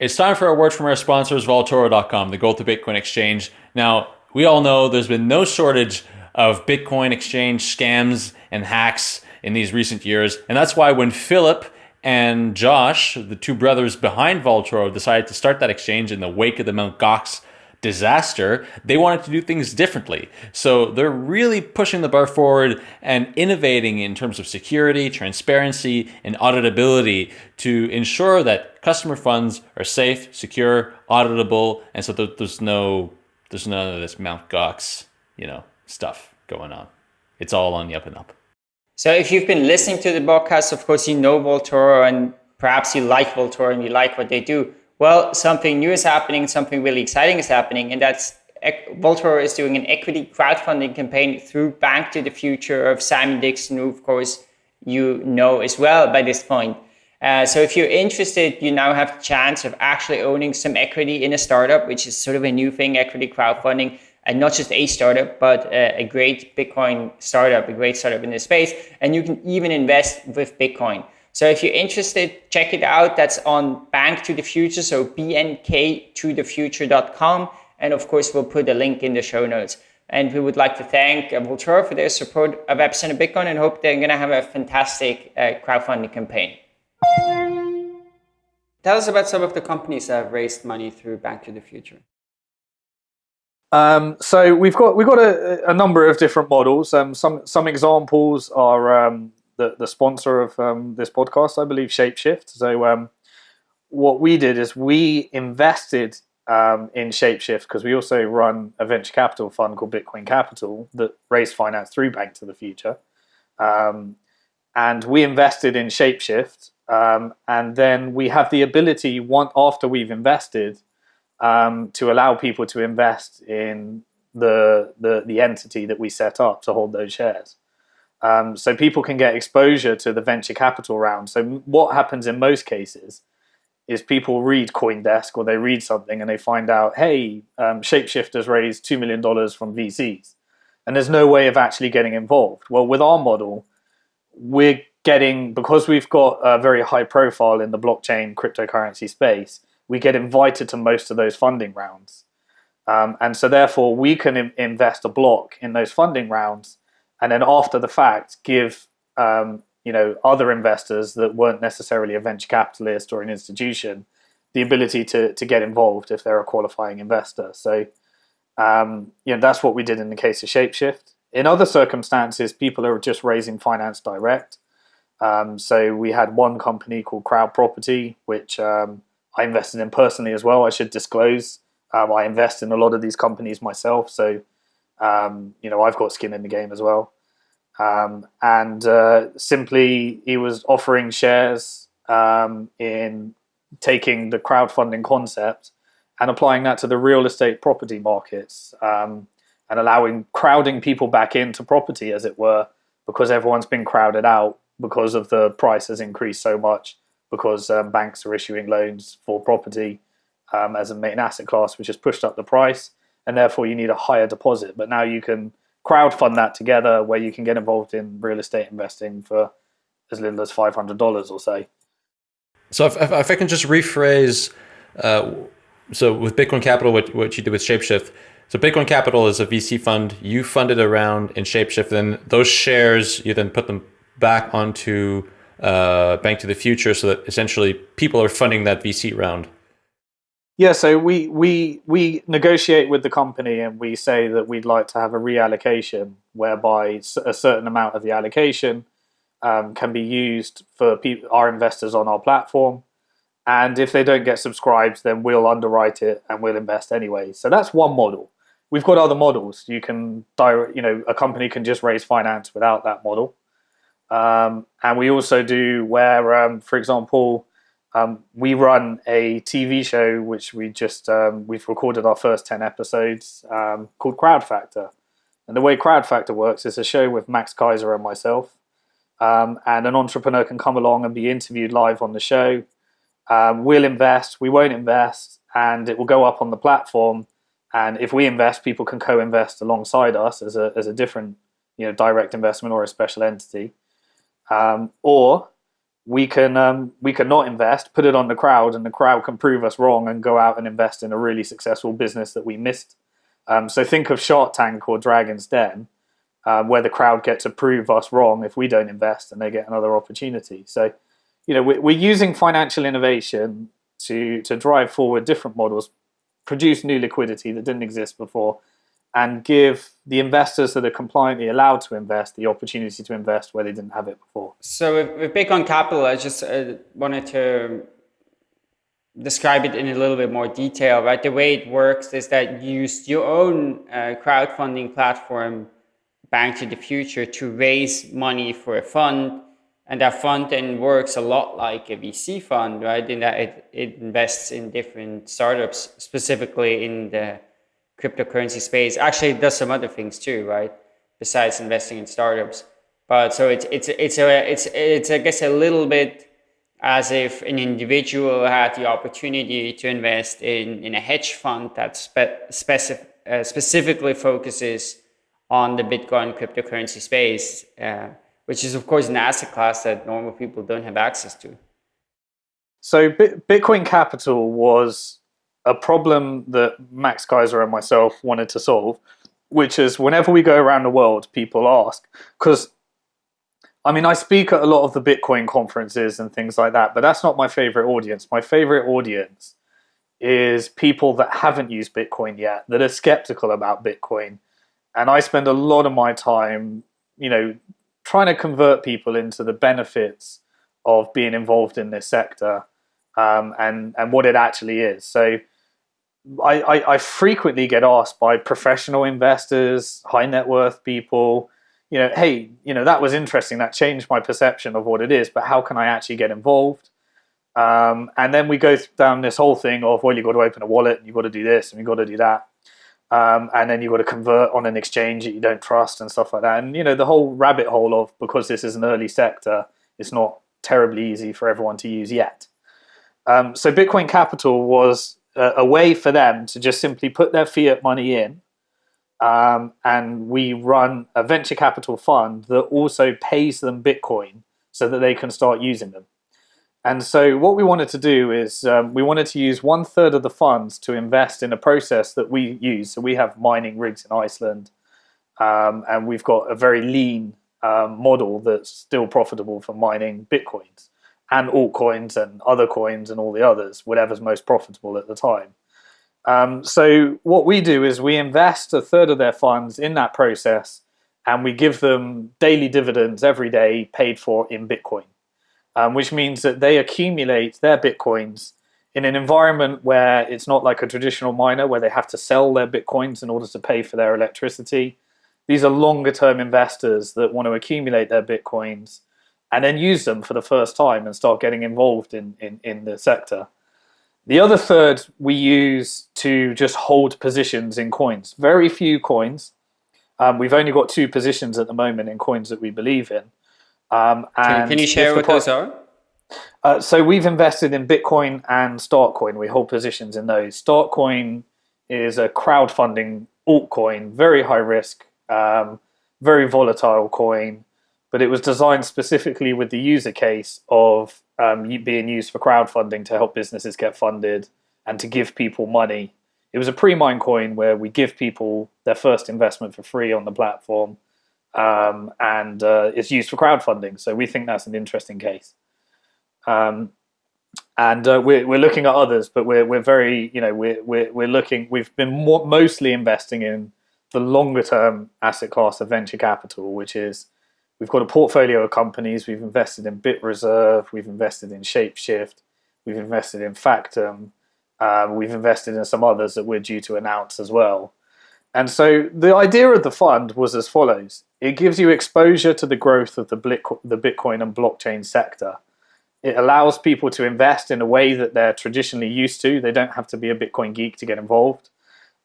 It's time for a word from our sponsors, Vaultoro.com, the gold to Bitcoin exchange. Now, we all know there's been no shortage of Bitcoin exchange scams and hacks in these recent years, and that's why when Philip and Josh, the two brothers behind Voltoro, decided to start that exchange in the wake of the Mount Gox disaster, they wanted to do things differently. So they're really pushing the bar forward and innovating in terms of security, transparency, and auditability to ensure that customer funds are safe, secure, auditable, and so there's no there's none of this Mount Gox, you know, stuff going on. It's all on the up and up.
So if you've been listening to the podcast, of course you know Vaultoro and perhaps you like Vaultoro and you like what they do. Well, something new is happening, something really exciting is happening, and that's Vaultoro is doing an equity crowdfunding campaign through Bank to the Future of Simon Dixon, who of course you know as well by this point. Uh, so if you're interested, you now have the chance of actually owning some equity in a startup, which is sort of a new thing, equity crowdfunding, and not just a startup, but a, a great Bitcoin startup, a great startup in this space. And you can even invest with Bitcoin. So if you're interested, check it out. That's on Bank to the Future, so bnk2thefuture.com. And of course, we'll put a link in the show notes. And we would like to thank Vaultoro for their support of Epicenter Bitcoin and hope they're going to have a fantastic uh, crowdfunding campaign. Tell us about some of the companies that have raised money through Bank to the Future.
Um, so we've got we've got a, a number of different models. Um, some some examples are um, the, the sponsor of um, this podcast, I believe, Shapeshift. So um, what we did is we invested um, in Shapeshift because we also run a venture capital fund called Bitcoin Capital that raised finance through Bank to the Future. Um, and we invested in Shapeshift. Um, and then we have the ability, one after we've invested, um, to allow people to invest in the, the, the entity that we set up to hold those shares. Um, so people can get exposure to the venture capital round. So what happens in most cases is people read CoinDesk or they read something and they find out, hey, um, Shapeshifters raised $2 million from VCs. And there's no way of actually getting involved. Well, with our model, we're getting, because we've got a very high profile in the blockchain cryptocurrency space, we get invited to most of those funding rounds. Um, and so therefore we can invest a block in those funding rounds and then after the fact give um, you know other investors that weren't necessarily a venture capitalist or an institution the ability to to get involved if they're a qualifying investor. So um, you know that's what we did in the case of Shapeshift. In other circumstances, people are just raising finance direct. Um, so we had one company called Crowd Property, which um, I invested in personally as well. I should disclose. Um, I invest in a lot of these companies myself, so um, you know I've got skin in the game as well. Um, and uh, simply he was offering shares um, in taking the crowdfunding concept and applying that to the real estate property markets um, and allowing crowding people back into property as it were because everyone's been crowded out because of the price has increased so much because um, banks are issuing loans for property um, as a main asset class which has pushed up the price and therefore you need a higher deposit but now you can crowdfund that together where you can get involved in real estate investing for as little as $500 or so.
So if, if I can just rephrase, uh, so with Bitcoin Capital, what, what you did with Shapeshift, so Bitcoin Capital is a VC fund. You funded around in Shapeshift, and those shares you then put them back onto uh, Bank to the Future, so that essentially people are funding that VC round.
Yeah, so we we we negotiate with the company and we say that we'd like to have a reallocation whereby a certain amount of the allocation um, can be used for our investors on our platform, and if they don't get subscribed, then we'll underwrite it and we'll invest anyway. So that's one model. We've got other models. You can direct, you know, a company can just raise finance without that model, um, and we also do where, um, for example um, we run a TV show which we just um, we've recorded our first ten episodes um, called Crowd Factor, and the way Crowd Factor works is a show with Max Keiser and myself, um, and an entrepreneur can come along and be interviewed live on the show. Um, we'll invest, we won't invest, and it will go up on the platform. And if we invest, people can co-invest alongside us as a as a different you know direct investment or a special entity, um, or we can um, we can not invest, put it on the crowd, and the crowd can prove us wrong and go out and invest in a really successful business that we missed. Um, so think of Shark Tank or Dragon's Den, um, where the crowd get to prove us wrong if we don't invest, and they get another opportunity. So you know, we're, we're using financial innovation to to drive forward different models, produce new liquidity that didn't exist before, and give the investors that are compliantly allowed to invest the opportunity to invest where they didn't have it before.
So with, with Bitcoin Capital, I just uh, wanted to describe it in a little bit more detail, right? The way it works is that you use your own uh, crowdfunding platform, Bank to the Future, to raise money for a fund. And that fund then works a lot like a VC fund, right? In that it, it invests in different startups, specifically in the cryptocurrency space. Actually, it does some other things too, right? Besides investing in startups. But so it's it's it's a it's it's I guess a little bit as if an individual had the opportunity to invest in in a hedge fund that spe specific, uh, specifically focuses on the Bitcoin cryptocurrency space, uh, which is of course an asset class that normal people don't have access to.
So Bitcoin Capital was a problem that Max Keiser and myself wanted to solve, which is whenever we go around the world, people ask, because I mean, I speak at a lot of the Bitcoin conferences and things like that, but that's not my favorite audience. My favorite audience is people that haven't used Bitcoin yet, that are skeptical about Bitcoin. And I spend a lot of my time, you know, trying to convert people into the benefits of being involved in this sector um, and, and what it actually is. So I, I, I frequently get asked by professional investors, high net worth people, you know, hey, you know, that was interesting. That changed my perception of what it is, but how can I actually get involved? Um, and then we go down this whole thing of, well, you've got to open a wallet, and you've got to do this, and you've got to do that. Um, and then you've got to convert on an exchange that you don't trust and stuff like that. And, you know, the whole rabbit hole of, because this is an early sector, it's not terribly easy for everyone to use yet. Um, so Bitcoin Capital was a, way for them to just simply put their fiat money in um, and we run a venture capital fund that also pays them Bitcoin so that they can start using them. And so what we wanted to do is um, we wanted to use one third of the funds to invest in a process that we use. So we have mining rigs in Iceland um, and we've got a very lean um, model that's still profitable for mining Bitcoins and altcoins and other coins and all the others, whatever's most profitable at the time. Um, so what we do is we invest a third of their funds in that process and we give them daily dividends every day paid for in Bitcoin, um, which means that they accumulate their Bitcoins in an environment where it's not like a traditional miner where they have to sell their Bitcoins in order to pay for their electricity. These are longer term investors that want to accumulate their Bitcoins and then use them for the first time and start getting involved in, in, in the sector. The other third we use to just hold positions in coins. Very few coins. Um, we've only got two positions at the moment in coins that we believe in.
Um, can, can, you share what those are?
Uh, so we've invested in Bitcoin and Startcoin. We hold positions in those. Startcoin is a crowdfunding altcoin, very high risk, um, very volatile coin but it was designed specifically with the user case of um, being used for crowdfunding to help businesses get funded and to give people money. It was a pre-mine coin where we give people their first investment for free on the platform, um, and uh, it's used for crowdfunding. So we think that's an interesting case. Um, and uh, we're, we're looking at others, but we're, we're very, you know, we're, we're, we're looking, we've been more, mostly investing in the longer term asset class of venture capital, which is We've got a portfolio of companies. We've invested in BitReserve. We've invested in Shapeshift. We've invested in Factom. Um, we've invested in some others that we're due to announce as well. And so the idea of the fund was as follows. It gives you exposure to the growth of the Bitcoin and blockchain sector. It allows people to invest in a way that they're traditionally used to. They don't have to be a Bitcoin geek to get involved.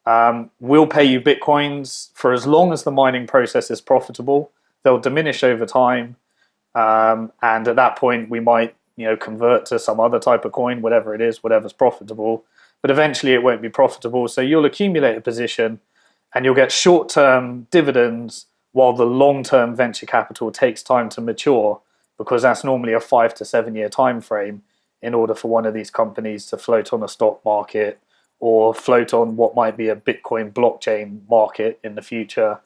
Um, we'll pay you Bitcoins for as long as the mining process is profitable they'll diminish over time. Um, and at that point, we might you know convert to some other type of coin, whatever it is, whatever's profitable. But eventually, it won't be profitable. So you'll accumulate a position, and you'll get short-term dividends while the long-term venture capital takes time to mature, because that's normally a five to seven-year time frame in order for one of these companies to float on a stock market or float on what might be a Bitcoin blockchain market in the future,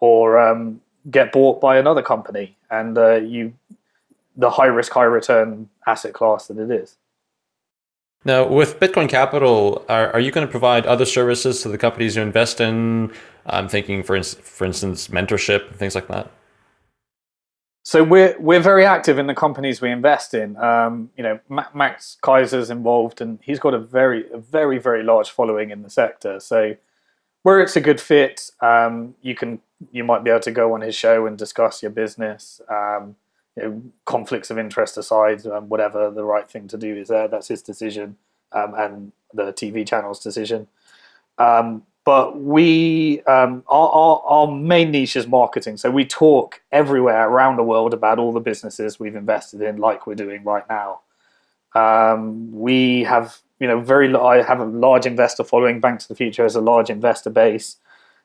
or um, get bought by another company and uh, you the high risk, high return asset class that it is.
Now, with Bitcoin Capital, are, are you going to provide other services to the companies you invest in? I'm thinking, for, in, for instance, mentorship, and things like that.
So we're we're very active in the companies we invest in. Um, you know, Max Keiser's involved, and he's got a very a very very large following in the sector. So where it's a good fit, um, you can you might be able to go on his show and discuss your business. Um, you know, conflicts of interest aside, um, whatever the right thing to do is there. That's his decision um, and the TV channel's decision. Um, but we um, our, our, our main niche is marketing so we talk everywhere around the world about all the businesses we've invested in like we're doing right now um, we have you know very i have a large investor following Banks of the future has a large investor base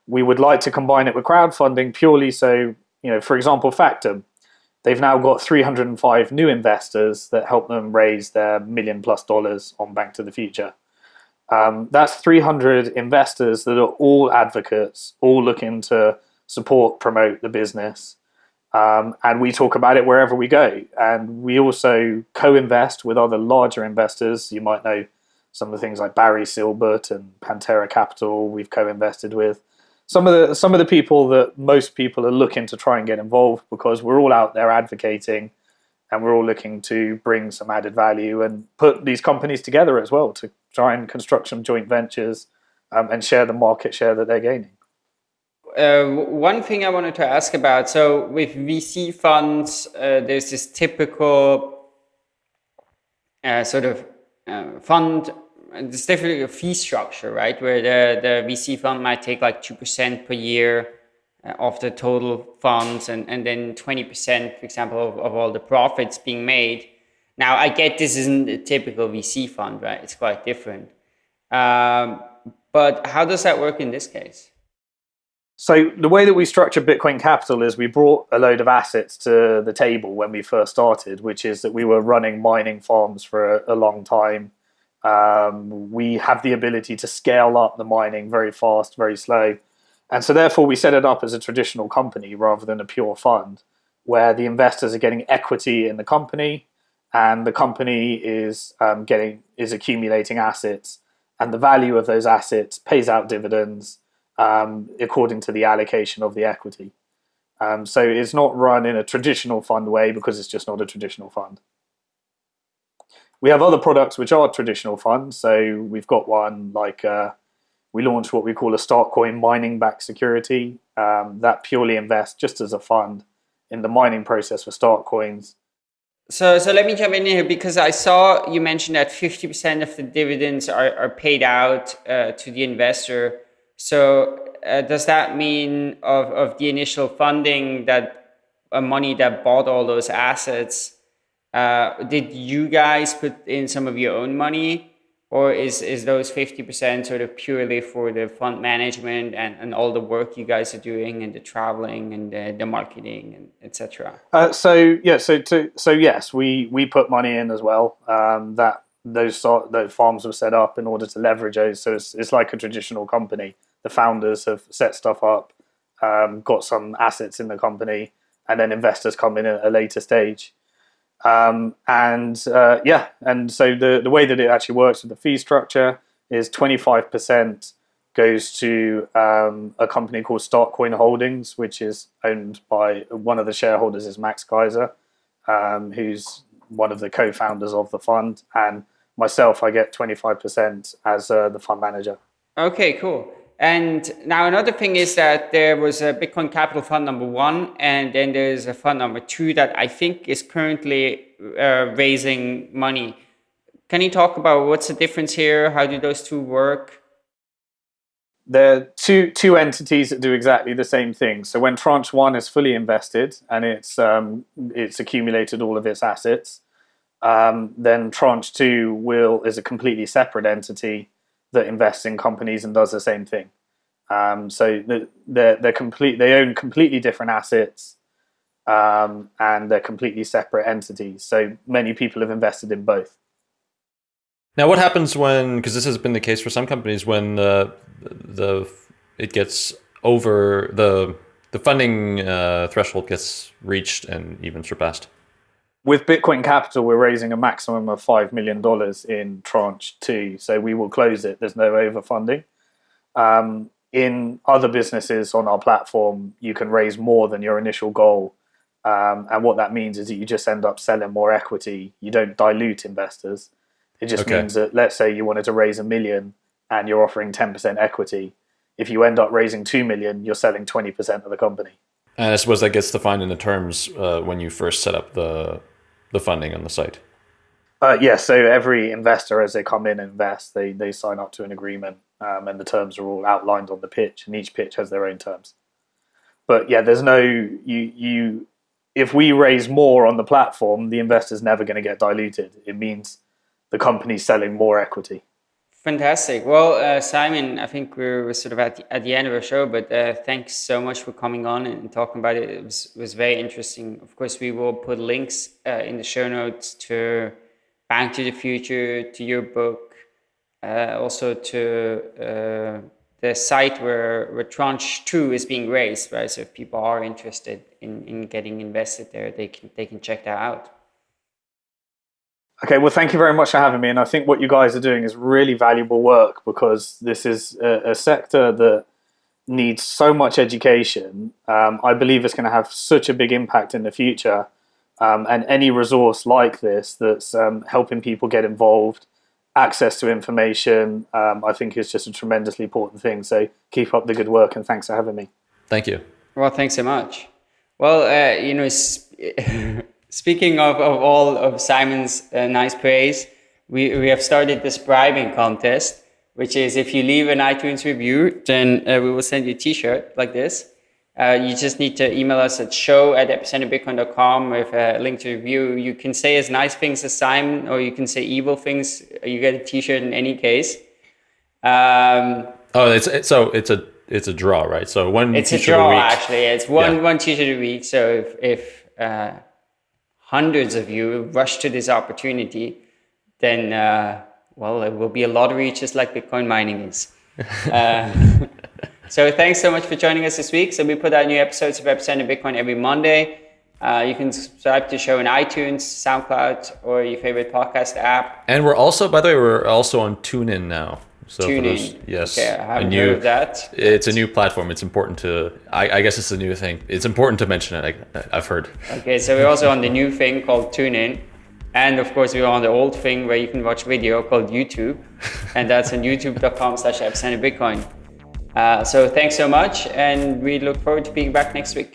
we would like to combine it with crowdfunding purely so you know for example Factom they've now got 305 new investors that help them raise their million plus dollars on bank to the future um, that's 300 investors that are all advocates, all looking to support, promote the business. Um, and we talk about it wherever we go. And we also co-invest with other larger investors. You might know some of the things like Barry Silbert and Pantera Capital. We've co-invested with some of the some of the people that most people are looking to try and get involved because we're all out there advocating and we're all looking to bring some added value and put these companies together as well to try and construct some joint ventures um, and share the market share that they're gaining.
Uh, one thing I wanted to ask about, so with VC funds, uh, there's this typical uh, sort of uh, fund, there's definitely a fee structure, right? Where the, the VC fund might take like 2% per year uh, of the total funds and, and then 20%, for example, of, of all the profits being made. Now, I get this isn't a typical VC fund, right? It's quite different. Um, but how does that work in this case?
So the way that we structure Bitcoin Capital is we brought a load of assets to the table when we first started, which is that we were running mining farms for a, a long time. Um, we have the ability to scale up the mining very fast, very slow. And so therefore we set it up as a traditional company rather than a pure fund where the investors are getting equity in the company and the company is um, getting is accumulating assets and the value of those assets pays out dividends um, according to the allocation of the equity. Um, so it's not run in a traditional fund way because it's just not a traditional fund. We have other products which are traditional funds. So we've got one like uh, we launched what we call a Startcoin mining back security um, that purely invests just as a fund in the mining process for Startcoins.
So, so let me jump in here because I saw you mentioned that 50% of the dividends are, are paid out uh, to the investor. So uh, does that mean of, of the initial funding that uh, money that bought all those assets, uh, did you guys put in some of your own money or is, is those 50% sort of purely for the fund management and, and all the work you guys are doing and the traveling and the, the marketing and etc.
Uh, so yeah, so to, so yes, we we put money in as well. Um, that those sort those farms were set up in order to leverage those. So it's, it's like a traditional company. The founders have set stuff up, um, got some assets in the company, and then investors come in at a later stage. Um, and uh, yeah, and so the, the way that it actually works with the fee structure is 25% goes to um, a company called Startcoin Holdings, which is owned by one of the shareholders is Max Keiser, um, who's one of the co-founders of the fund. And myself, I get 25% as uh, the fund manager.
Okay, cool. And now another thing is that there was a Bitcoin Capital Fund number one, and then there's a fund number two that I think is currently uh, raising money. Can you talk about what's the difference here? How do those two work?
Are two, two entities that do exactly the same thing. So when tranche one is fully invested and it's, um, it's accumulated all of its assets, um, then tranche two will is a completely separate entity that invests in companies and does the same thing. Um, so they're, they're complete, they own completely different assets um, and they're completely separate entities. So many people have invested in both.
Now, what happens when, because this has been the case for some companies, when uh, the it gets over the the funding uh, threshold gets reached and even surpassed?
With Bitcoin Capital, we're raising a maximum of $5 million in tranche two. So we will close it. There's no overfunding. Um, in other businesses on our platform, you can raise more than your initial goal. Um, and what that means is that you just end up selling more equity. You don't dilute investors. It just
Okay.
means that, let's say you wanted to raise a million and you're offering 10% equity. If you end up raising 2 million, you're selling 20% of the company.
And I suppose that gets defined in the terms uh, when you first set up the the funding on the site.
Uh, yes, so every investor, as they come in and invest, they, they sign up to an agreement, um, and the terms are all outlined on the pitch, and each pitch has their own terms. But yeah, there's no you you. If we raise more on the platform, the investor's never going to get diluted. It means the company's selling more equity.
Fantastic. Well, uh, Simon, I think we're, we're sort of at the, at the end of our show, but uh, thanks so much for coming on and talking about it. It was, was very interesting. Of course, we will put links uh, in the show notes to Bank to the Future, to your book, uh, also to uh, the site where, where Tranche 2 is being raised, right? So if people are interested in, in getting invested there, they can, they can check that out.
Okay, well, thank you very much for having me. And I think what you guys are doing is really valuable work because this is a, a sector that needs so much education. Um, I believe it's going to have such a big impact in the future. Um, and any resource like this that's um, helping people get involved, access to information, um, I think is just a tremendously important thing. So keep up the good work and thanks for having me.
Thank you.
Well, thanks so much. Well, uh, you know, sp- (laughs) speaking of, of all of Simon's uh, nice praise, we, we have started this bribing contest, which is if you leave an iTunes review, then uh, we will send you a t-shirt like this. Uh, you just need to email us at show at epicenterbitcoin.com with a link to review. You can say as nice things as Simon, or you can say evil things. You get a t-shirt in any case. Um,
Oh, it's, it's so it's a it's a draw, right? So one
it's a draw,
week.
actually. It's one
Yeah.
one t-shirt a week. So if if uh, hundreds of you rush to this opportunity, then uh, well, it will be a lottery, just like Bitcoin mining is. (laughs) uh, so thanks so much for joining us this week. So we put out new episodes of Epicenter Bitcoin every Monday. Uh, you can subscribe to the show on iTunes, SoundCloud, or your favorite podcast app.
And we're also, by the way, we're also on TuneIn now. So
Tune
those-
in.
yes,
Okay, I
a
haven't
new-
heard of that.
It's a new platform. It's important to. I, I guess it's a new thing. It's important to mention it. I, I've heard.
Okay, so we're also on the new thing called TuneIn. And of course, we're on the old thing where you can watch video called YouTube. and that's on youtube.com slash Bitcoin. Uh, so thanks so much. And we look forward to being back next week.